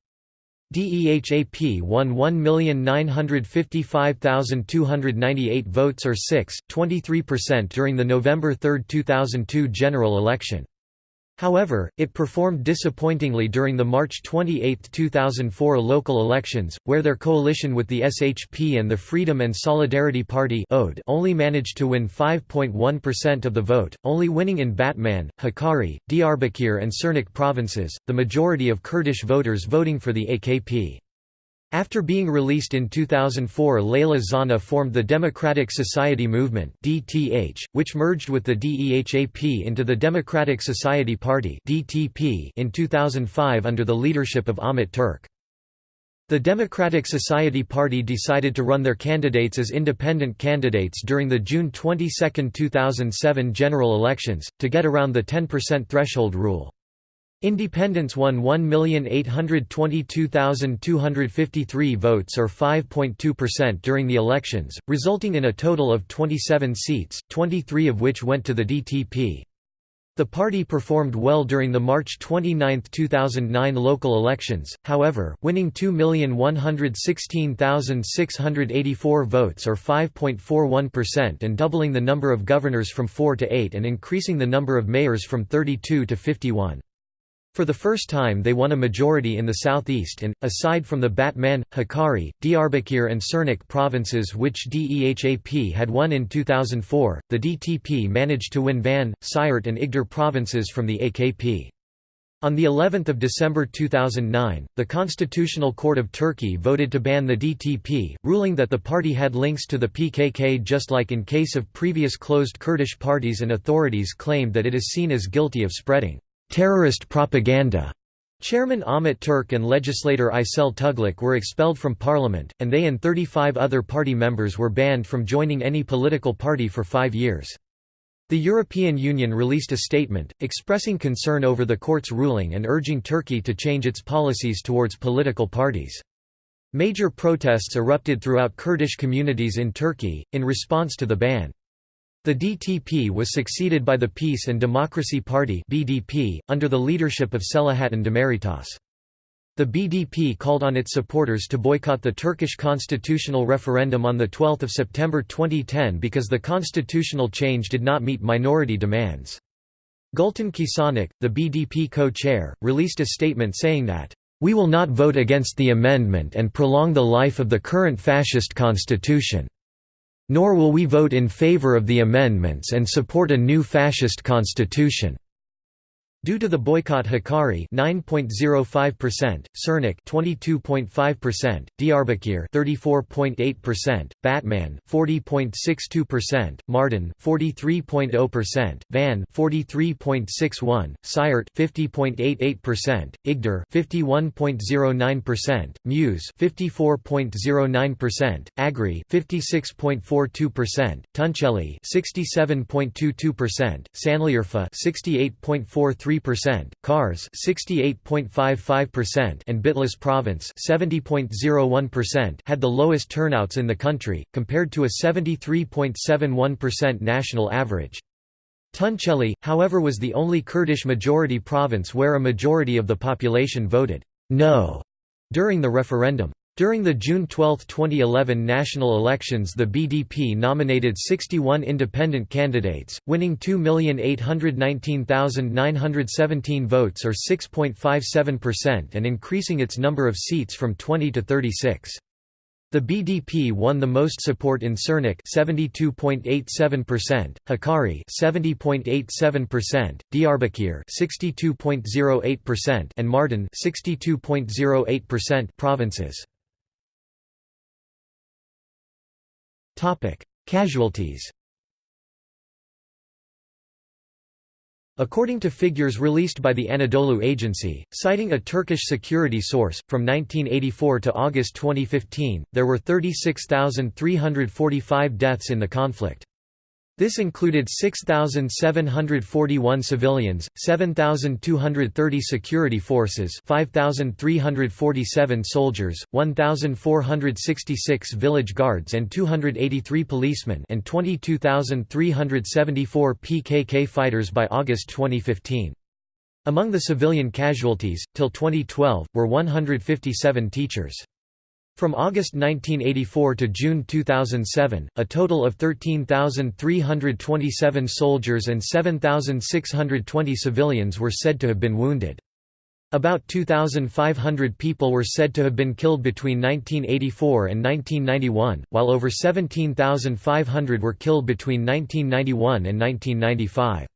S1: DEHAP won 1,955,298 votes or 6.23% during the November 3, 2002 general election. However, it performed disappointingly during the March 28, 2004 local elections, where their coalition with the SHP and the Freedom and Solidarity Party only managed to win 5.1% of the vote, only winning in Batman, Hakkari, Diyarbakir and Sirnak provinces, the majority of Kurdish voters voting for the AKP. After being released in 2004 Leyla Zana formed the Democratic Society Movement DTH, which merged with the DEHAP into the Democratic Society Party DTP in 2005 under the leadership of Ahmet Türk. The Democratic Society Party decided to run their candidates as independent candidates during the June 22, 2007 general elections, to get around the 10% threshold rule. Independents won 1,822,253 votes or 5.2% during the elections, resulting in a total of 27 seats, 23 of which went to the DTP. The party performed well during the March 29, 2009 local elections, however, winning 2,116,684 votes or 5.41% and doubling the number of governors from 4 to 8 and increasing the number of mayors from 32 to 51. For the first time they won a majority in the southeast and, aside from the Batman, Hakkari, Diyarbakir and Sirnak provinces which DEHAP had won in 2004, the DTP managed to win Van, Siirt and Iğdır provinces from the AKP. On the 11th of December 2009, the Constitutional Court of Turkey voted to ban the DTP, ruling that the party had links to the PKK just like in case of previous closed Kurdish parties and authorities claimed that it is seen as guilty of spreading terrorist propaganda. Chairman Ahmet Türk and legislator Aysel Tugluk were expelled from parliament, and they and 35 other party members were banned from joining any political party for five years. The European Union released a statement, expressing concern over the court's ruling and urging Turkey to change its policies towards political parties. Major protests erupted throughout Kurdish communities in Turkey, in response to the ban. The DTP was succeeded by the Peace and Democracy Party (BDP) under the leadership of Selahattin Demirtas. The BDP called on its supporters to boycott the Turkish constitutional referendum on 12 September 2010 because the constitutional change did not meet minority demands. Gultan Kisanak, the BDP co-chair, released a statement saying that, "...we will not vote against the amendment and prolong the life of the current fascist constitution." Nor will we vote in favor of the amendments and support a new fascist constitution. Due to the boycott Hakkari 9.05%, Sirnak 22.5%, Diyarbakir 34.8%, Batman 40.62%, Mardin 43.0%, Van 43.61, Siirt 50.88%, Iğdır 51.09%, Muş 54.09%, Agri 56.42%, Tunceli 67.22%, Şanlıurfa 68.43 percent Kars 68.55% and Bitlis province 70.01% had the lowest turnouts in the country, compared to a 73.71% national average. Tunceli, however was the only Kurdish majority province where a majority of the population voted «no» during the referendum. During the June 12, 2011 national elections the BDP nominated 61 independent candidates, winning 2,819,917 votes or 6.57% and increasing its number of seats from 20 to 36. The BDP won the most support in Sirnak 72.87%, Hakkari 70.87%, Diyarbakir 62.08% and Mardin 62.08% provinces. Casualties According to figures released by the Anadolu Agency, citing a Turkish security source, from 1984 to August 2015, there were 36,345 deaths in the conflict. This included 6,741 civilians, 7,230 security forces 5,347 soldiers, 1,466 village guards and 283 policemen and 22,374 PKK fighters by August 2015. Among the civilian casualties, till 2012, were 157 teachers. From August 1984 to June 2007, a total of 13,327 soldiers and 7,620 civilians were said to have been wounded. About 2,500 people were said to have been killed between 1984 and 1991, while over 17,500 were killed between 1991 and 1995.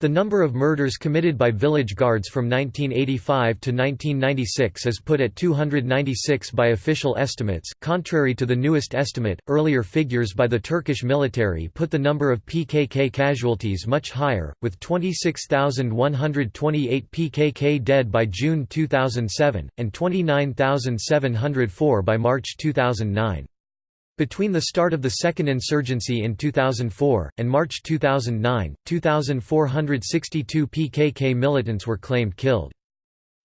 S1: The number of murders committed by village guards from 1985 to 1996 is put at 296 by official estimates. Contrary to the newest estimate, earlier figures by the Turkish military put the number of PKK casualties much higher, with 26,128 PKK dead by June 2007, and 29,704 by March 2009. Between the start of the second insurgency in 2004, and March 2009, 2,462 PKK militants were claimed killed.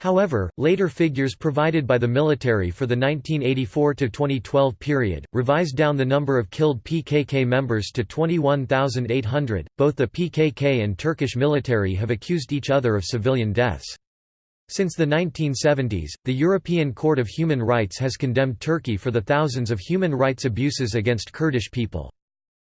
S1: However, later figures provided by the military for the 1984–2012 period, revised down the number of killed PKK members to 21,800. Both the PKK and Turkish military have accused each other of civilian deaths. Since the 1970s, the European Court of Human Rights has condemned Turkey for the thousands of human rights abuses against Kurdish people.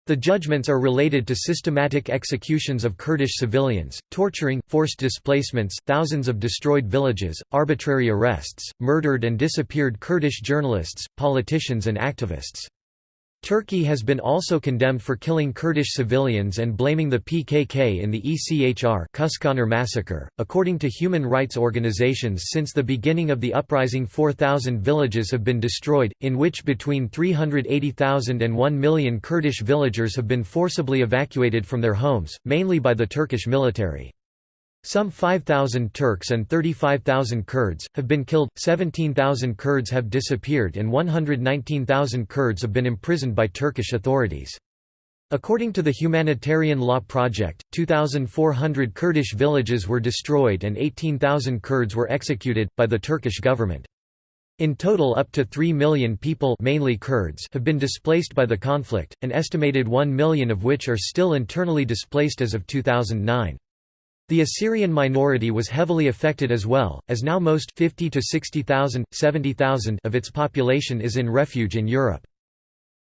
S1: The judgments are related to systematic executions of Kurdish civilians, torturing, forced displacements, thousands of destroyed villages, arbitrary arrests, murdered and disappeared Kurdish journalists, politicians and activists. Turkey has been also condemned for killing Kurdish civilians and blaming the PKK in the ECHR Kuşkonar massacre. According to human rights organizations, since the beginning of the uprising, 4,000 villages have been destroyed, in which between 380,000 and 1 million Kurdish villagers have been forcibly evacuated from their homes, mainly by the Turkish military. Some 5,000 Turks and 35,000 Kurds, have been killed, 17,000 Kurds have disappeared and 119,000 Kurds have been imprisoned by Turkish authorities. According to the Humanitarian Law Project, 2,400 Kurdish villages were destroyed and 18,000 Kurds were executed, by the Turkish government. In total up to 3 million people mainly Kurds have been displaced by the conflict, an estimated 1 million of which are still internally displaced as of 2009. The Assyrian minority was heavily affected as well, as now most 50 to 60,000, 70,000 of its population is in refuge in Europe.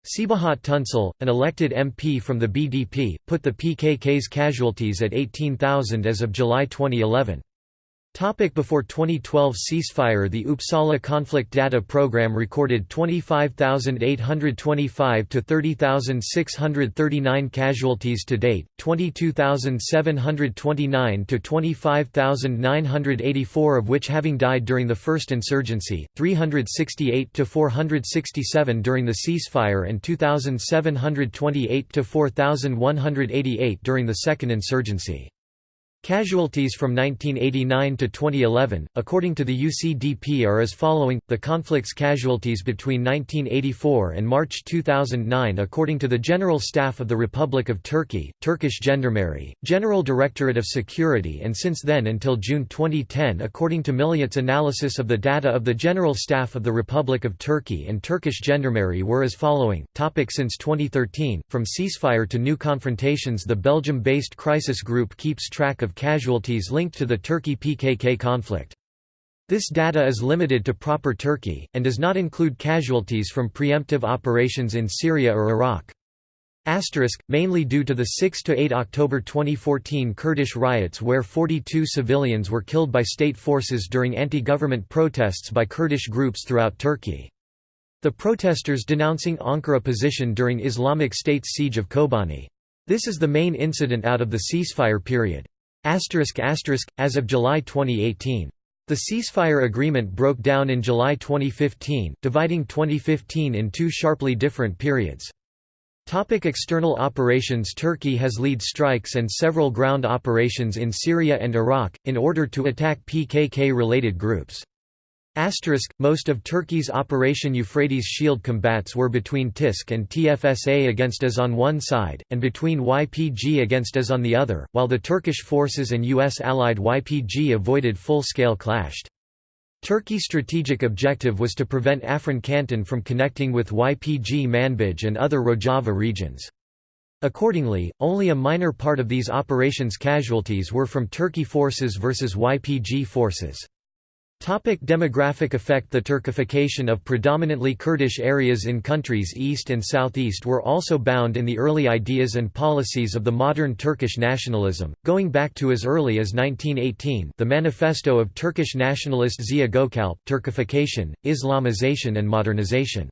S1: Sebahat Tuncel, an elected MP from the BDP, put the PKK's casualties at 18,000 as of July 2011. Topic before 2012 ceasefire The Uppsala Conflict Data Program recorded 25,825 to 30,639 casualties to date, 22,729 to 25,984 of which having died during the first insurgency, 368 to 467 during the ceasefire and 2,728 to 4,188 during the second insurgency. Casualties from 1989 to 2011, according to the UCDP, are as following. The conflict's casualties between 1984 and March 2009, according to the General Staff of the Republic of Turkey, Turkish Gendarmerie, General Directorate of Security, and since then until June 2010, according to Milliyet's analysis of the data of the General Staff of the Republic of Turkey and Turkish Gendarmerie, were as following. Topic Since 2013, from ceasefire to new confrontations, the Belgium based crisis group keeps track of of casualties linked to the Turkey-PKK conflict. This data is limited to proper Turkey, and does not include casualties from preemptive operations in Syria or Iraq. Asterisk, mainly due to the 6–8 October 2014 Kurdish riots where 42 civilians were killed by state forces during anti-government protests by Kurdish groups throughout Turkey. The protesters denouncing Ankara position during Islamic State's siege of Kobani. This is the main incident out of the ceasefire period. As of July 2018. The ceasefire agreement broke down in July 2015, dividing 2015 in two sharply different periods. Topic external operations Turkey has lead strikes and several ground operations in Syria and Iraq, in order to attack PKK-related groups. Asterisk, most of Turkey's Operation Euphrates Shield combats were between TISK and TFSA against IS on one side, and between YPG against IS on the other, while the Turkish forces and U.S. allied YPG avoided full-scale clashed. Turkey's strategic objective was to prevent Afrin Canton from connecting with YPG Manbij and other Rojava regions. Accordingly, only a minor part of these operations casualties were from Turkey forces versus YPG forces. Topic demographic effect The Turkification of predominantly Kurdish areas in countries east and southeast were also bound in the early ideas and policies of the modern Turkish nationalism, going back to as early as 1918 the manifesto of Turkish nationalist Ziya Gökalp, Turkification, Islamization and Modernization.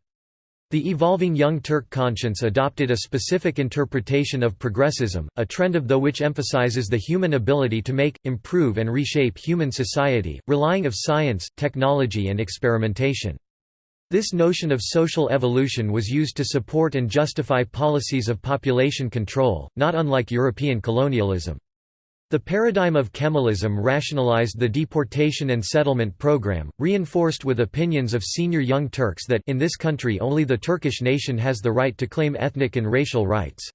S1: The evolving Young Turk conscience adopted a specific interpretation of progressism, a trend of the which emphasizes the human ability to make, improve and reshape human society, relying of science, technology and experimentation. This notion of social evolution was used to support and justify policies of population control, not unlike European colonialism. The paradigm of Kemalism rationalized the deportation and settlement program, reinforced with opinions of senior Young Turks that in this country only the Turkish nation has the right to claim ethnic and racial rights.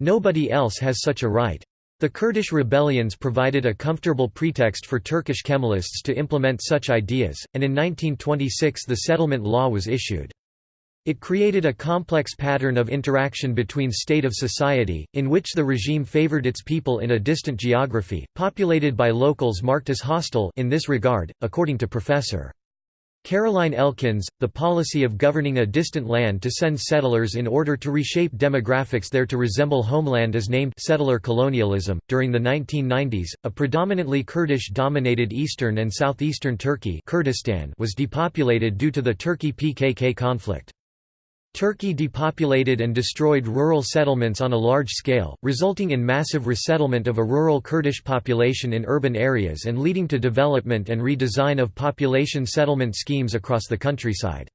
S1: Nobody else has such a right. The Kurdish rebellions provided a comfortable pretext for Turkish Kemalists to implement such ideas, and in 1926 the settlement law was issued. It created a complex pattern of interaction between state of society, in which the regime favored its people in a distant geography, populated by locals marked as hostile in this regard, according to Professor. Caroline Elkins, the policy of governing a distant land to send settlers in order to reshape demographics there to resemble homeland is named settler colonialism. During the 1990s, a predominantly Kurdish dominated eastern and southeastern Turkey Kurdistan was depopulated due to the Turkey PKK conflict. Turkey depopulated and destroyed rural settlements on a large scale, resulting in massive resettlement of a rural Kurdish population in urban areas and leading to development and redesign of population settlement schemes across the countryside.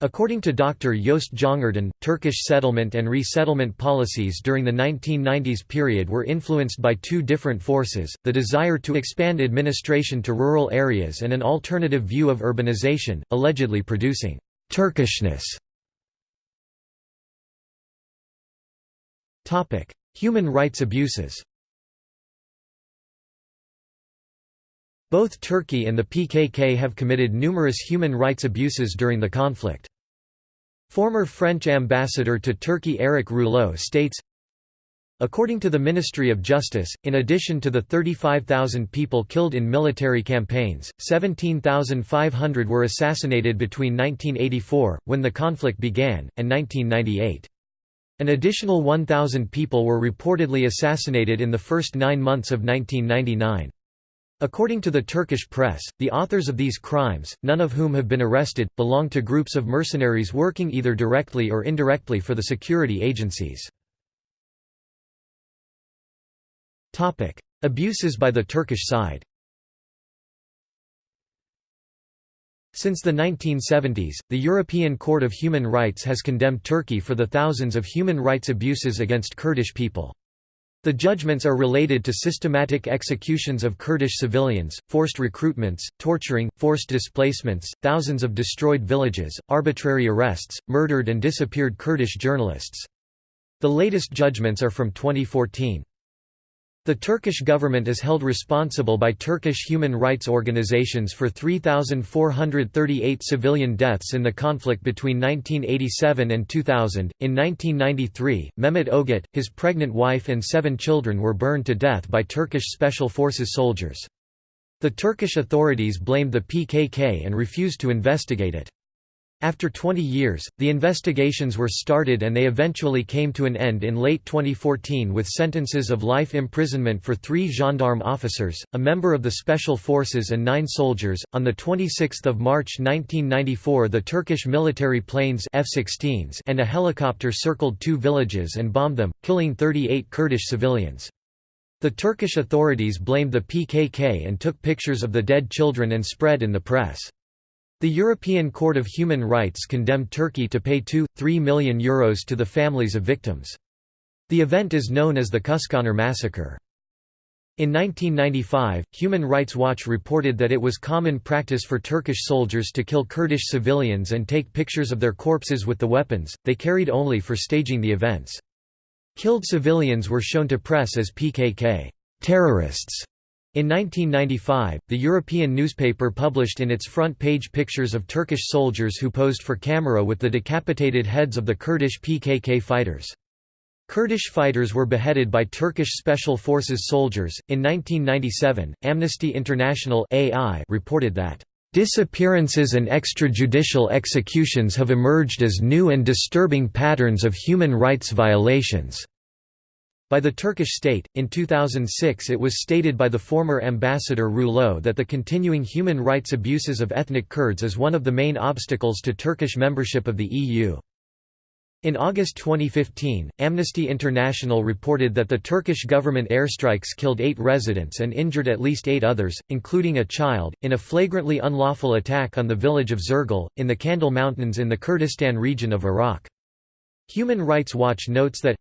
S1: According to Dr. Joost Jongerden, Turkish settlement and resettlement policies during the 1990s period were influenced by two different forces, the desire to expand administration to rural areas and an alternative view of urbanization, allegedly producing «Turkishness» Human rights abuses Both Turkey and the PKK have committed numerous human rights abuses during the conflict. Former French ambassador to Turkey Eric Rouleau states, According to the Ministry of Justice, in addition to the 35,000 people killed in military campaigns, 17,500 were assassinated between 1984, when the conflict began, and 1998. An additional 1,000 people were reportedly assassinated in the first nine months of 1999. According to the Turkish press, the authors of these crimes, none of whom have been arrested, belong to groups of mercenaries working either directly or indirectly for the security agencies. Abuses by the Turkish side Since the 1970s, the European Court of Human Rights has condemned Turkey for the thousands of human rights abuses against Kurdish people. The judgments are related to systematic executions of Kurdish civilians, forced recruitments, torturing, forced displacements, thousands of destroyed villages, arbitrary arrests, murdered and disappeared Kurdish journalists. The latest judgments are from 2014. The Turkish government is held responsible by Turkish human rights organizations for 3,438 civilian deaths in the conflict between 1987 and 2000. In 1993, Mehmet Ogut, his pregnant wife, and seven children were burned to death by Turkish Special Forces soldiers. The Turkish authorities blamed the PKK and refused to investigate it. After 20 years, the investigations were started and they eventually came to an end in late 2014 with sentences of life imprisonment for three gendarme officers, a member of the Special Forces, and nine soldiers. On 26 March 1994, the Turkish military planes F -16s and a helicopter circled two villages and bombed them, killing 38 Kurdish civilians. The Turkish authorities blamed the PKK and took pictures of the dead children and spread in the press. The European Court of Human Rights condemned Turkey to pay 2.3 million euros to the families of victims. The event is known as the Kuşkonar massacre. In 1995, Human Rights Watch reported that it was common practice for Turkish soldiers to kill Kurdish civilians and take pictures of their corpses with the weapons, they carried only for staging the events. Killed civilians were shown to press as PKK terrorists in 1995, the European newspaper published in its front page pictures of Turkish soldiers who posed for camera with the decapitated heads of the Kurdish PKK fighters. Kurdish fighters were beheaded by Turkish Special Forces soldiers. In 1997, Amnesty International (AI) reported that disappearances and extrajudicial executions have emerged as new and disturbing patterns of human rights violations by the Turkish state. In 2006, it was stated by the former ambassador Rouleau that the continuing human rights abuses of ethnic Kurds is one of the main obstacles to Turkish membership of the EU. In August 2015, Amnesty International reported that the Turkish government airstrikes killed eight residents and injured at least eight others, including a child, in a flagrantly unlawful attack on the village of Zirgal, in the Kandil Mountains in the Kurdistan region of Iraq. Human Rights Watch notes that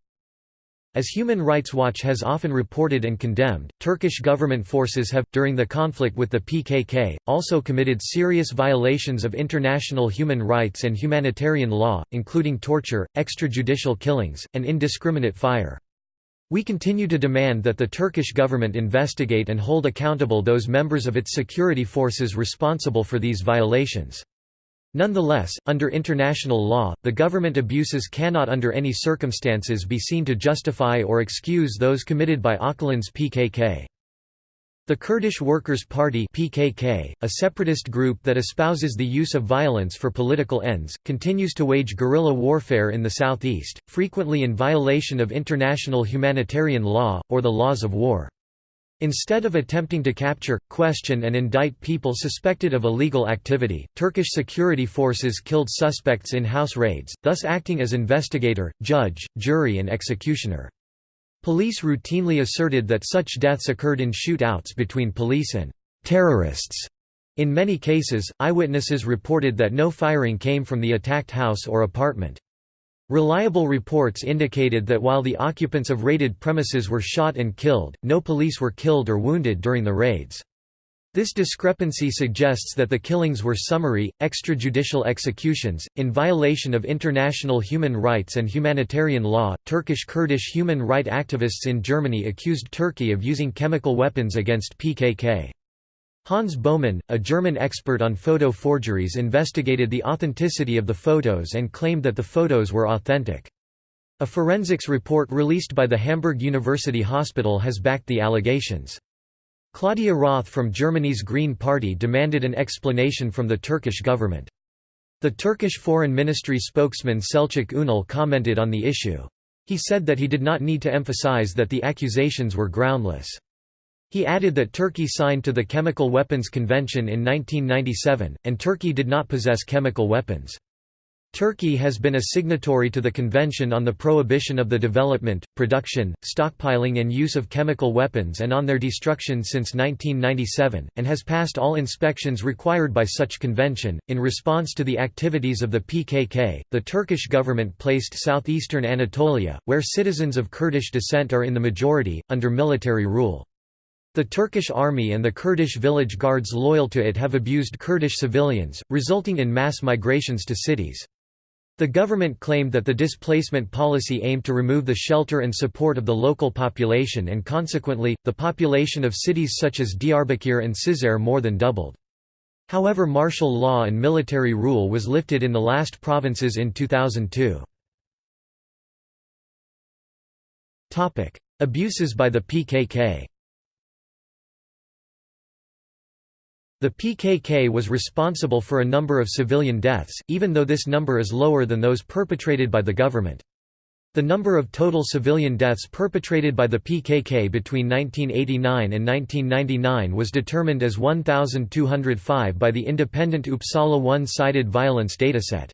S1: as Human Rights Watch has often reported and condemned, Turkish government forces have, during the conflict with the PKK, also committed serious violations of international human rights and humanitarian law, including torture, extrajudicial killings, and indiscriminate fire. We continue to demand that the Turkish government investigate and hold accountable those members of its security forces responsible for these violations. Nonetheless, under international law, the government abuses cannot under any circumstances be seen to justify or excuse those committed by Öcalan's PKK. The Kurdish Workers' Party (PKK), a separatist group that espouses the use of violence for political ends, continues to wage guerrilla warfare in the southeast, frequently in violation of international humanitarian law or the laws of war. Instead of attempting to capture, question and indict people suspected of illegal activity, Turkish security forces killed suspects in house raids, thus acting as investigator, judge, jury and executioner. Police routinely asserted that such deaths occurred in shootouts between police and terrorists. In many cases, eyewitnesses reported that no firing came from the attacked house or apartment. Reliable reports indicated that while the occupants of raided premises were shot and killed, no police were killed or wounded during the raids. This discrepancy suggests that the killings were summary, extrajudicial executions, in violation of international human rights and humanitarian law. Turkish Kurdish human rights activists in Germany accused Turkey of using chemical weapons against PKK. Hans Baumann, a German expert on photo forgeries investigated the authenticity of the photos and claimed that the photos were authentic. A forensics report released by the Hamburg University Hospital has backed the allegations. Claudia Roth from Germany's Green Party demanded an explanation from the Turkish government. The Turkish Foreign Ministry spokesman Selçuk Ünal commented on the issue. He said that he did not need to emphasize that the accusations were groundless. He added that Turkey signed to the Chemical Weapons Convention in 1997, and Turkey did not possess chemical weapons. Turkey has been a signatory to the Convention on the Prohibition of the Development, Production, Stockpiling and Use of Chemical Weapons and on their destruction since 1997, and has passed all inspections required by such convention. In response to the activities of the PKK, the Turkish government placed southeastern Anatolia, where citizens of Kurdish descent are in the majority, under military rule. The Turkish army and the Kurdish village guards loyal to it have abused Kurdish civilians, resulting in mass migrations to cities. The government claimed that the displacement policy aimed to remove the shelter and support of the local population and consequently, the population of cities such as Diyarbakir and Cizre more than doubled. However martial law and military rule was lifted in the last provinces in 2002. Abuses by the PKK The PKK was responsible for a number of civilian deaths, even though this number is lower than those perpetrated by the government. The number of total civilian deaths perpetrated by the PKK between 1989 and 1999 was determined as 1,205 by the independent Uppsala one-sided violence dataset.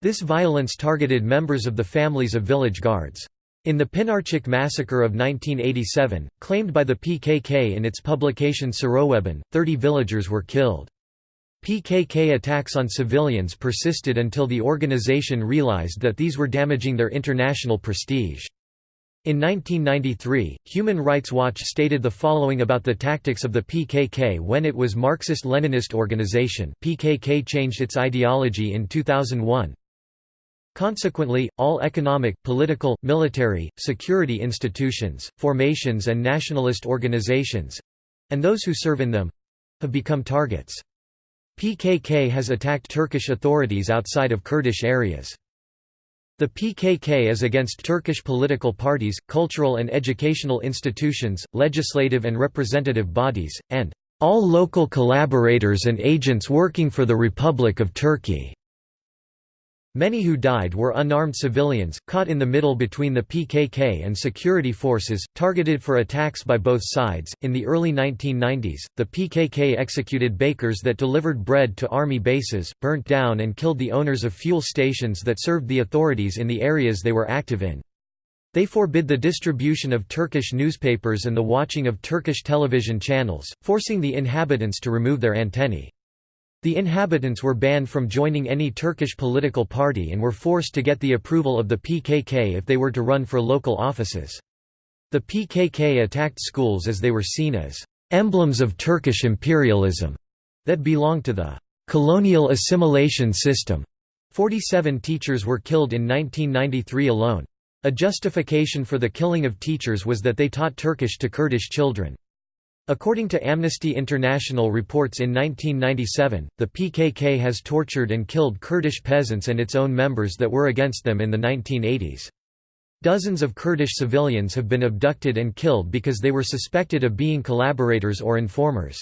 S1: This violence targeted members of the families of village guards. In the Pınarcık massacre of 1987, claimed by the PKK in its publication Serxwebûn, 30 villagers were killed. PKK attacks on civilians persisted until the organization realized that these were damaging their international prestige. In 1993, Human Rights Watch stated the following about the tactics of the PKK when it was Marxist-Leninist organization PKK changed its ideology in 2001, Consequently, all economic, political, military, security institutions, formations and nationalist organizations—and those who serve in them—have become targets. PKK has attacked Turkish authorities outside of Kurdish areas. The PKK is against Turkish political parties, cultural and educational institutions, legislative and representative bodies, and all local collaborators and agents working for the Republic of Turkey. Many who died were unarmed civilians, caught in the middle between the PKK and security forces, targeted for attacks by both sides. In the early 1990s, the PKK executed bakers that delivered bread to army bases, burnt down and killed the owners of fuel stations that served the authorities in the areas they were active in. They forbid the distribution of Turkish newspapers and the watching of Turkish television channels, forcing the inhabitants to remove their antennae. The inhabitants were banned from joining any Turkish political party and were forced to get the approval of the PKK if they were to run for local offices. The PKK attacked schools as they were seen as emblems of Turkish imperialism that belonged to the colonial assimilation system. 47 teachers were killed in 1993 alone. A justification for the killing of teachers was that they taught Turkish to Kurdish children. According to Amnesty International reports in 1997, the PKK has tortured and killed Kurdish peasants and its own members that were against them in the 1980s. Dozens of Kurdish civilians have been abducted and killed because they were suspected of being collaborators or informers.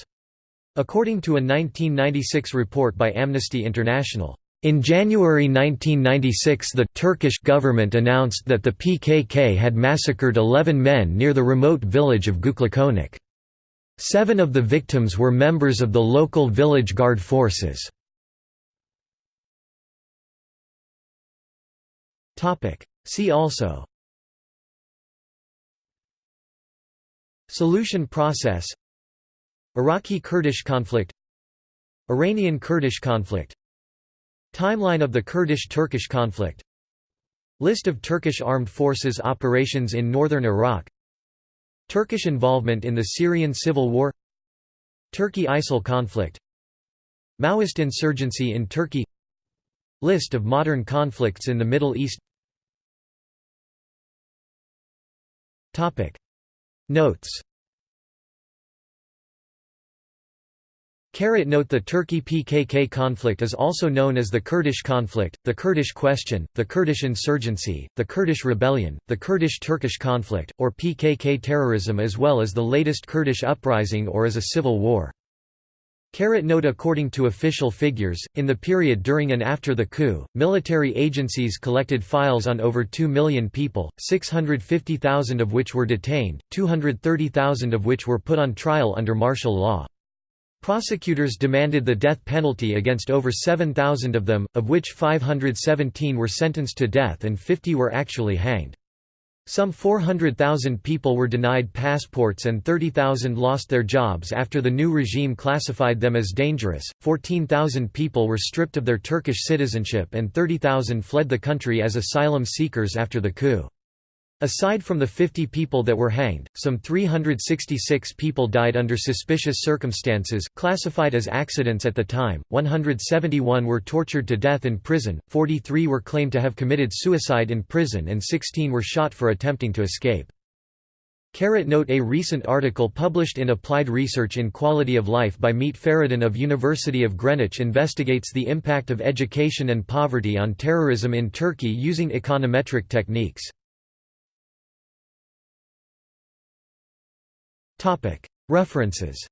S1: According to a 1996 report by Amnesty International, in January 1996 the Turkish government announced that the PKK had massacred 11 men near the remote village of Güçlükonak. Seven of the victims were members of the local village guard forces. See also. Solution process. Iraqi-Kurdish conflict. Iranian-Kurdish conflict. Timeline of the Kurdish–Turkish conflict. List of Turkish armed forces operations in northern Iraq Turkish involvement in the Syrian civil war Turkey–ISIL conflict Maoist insurgency in Turkey List of modern conflicts in the Middle East. Notes Note The Turkey-PKK conflict is also known as the Kurdish conflict, the Kurdish question, the Kurdish insurgency, the Kurdish rebellion, the Kurdish-Turkish conflict, or PKK terrorism as well as the latest Kurdish uprising or as a civil war. Carrot Note According to official figures, in the period during and after the coup, military agencies collected files on over 2 million people, 650,000 of which were detained, 230,000 of which were put on trial under martial law. Prosecutors demanded the death penalty against over 7,000 of them, of which 517 were sentenced to death and 50 were actually hanged. Some 400,000 people were denied passports and 30,000 lost their jobs after the new regime classified them as dangerous, 14,000 people were stripped of their Turkish citizenship and 30,000 fled the country as asylum seekers after the coup. Aside from the 50 people that were hanged, some 366 people died under suspicious circumstances, classified as accidents at the time, 171 were tortured to death in prison, 43 were claimed to have committed suicide in prison and 16 were shot for attempting to escape. Carrot Note A recent article published in Applied Research in Quality of Life by Mete Feridun of University of Greenwich investigates the impact of education and poverty on terrorism in Turkey using econometric techniques. References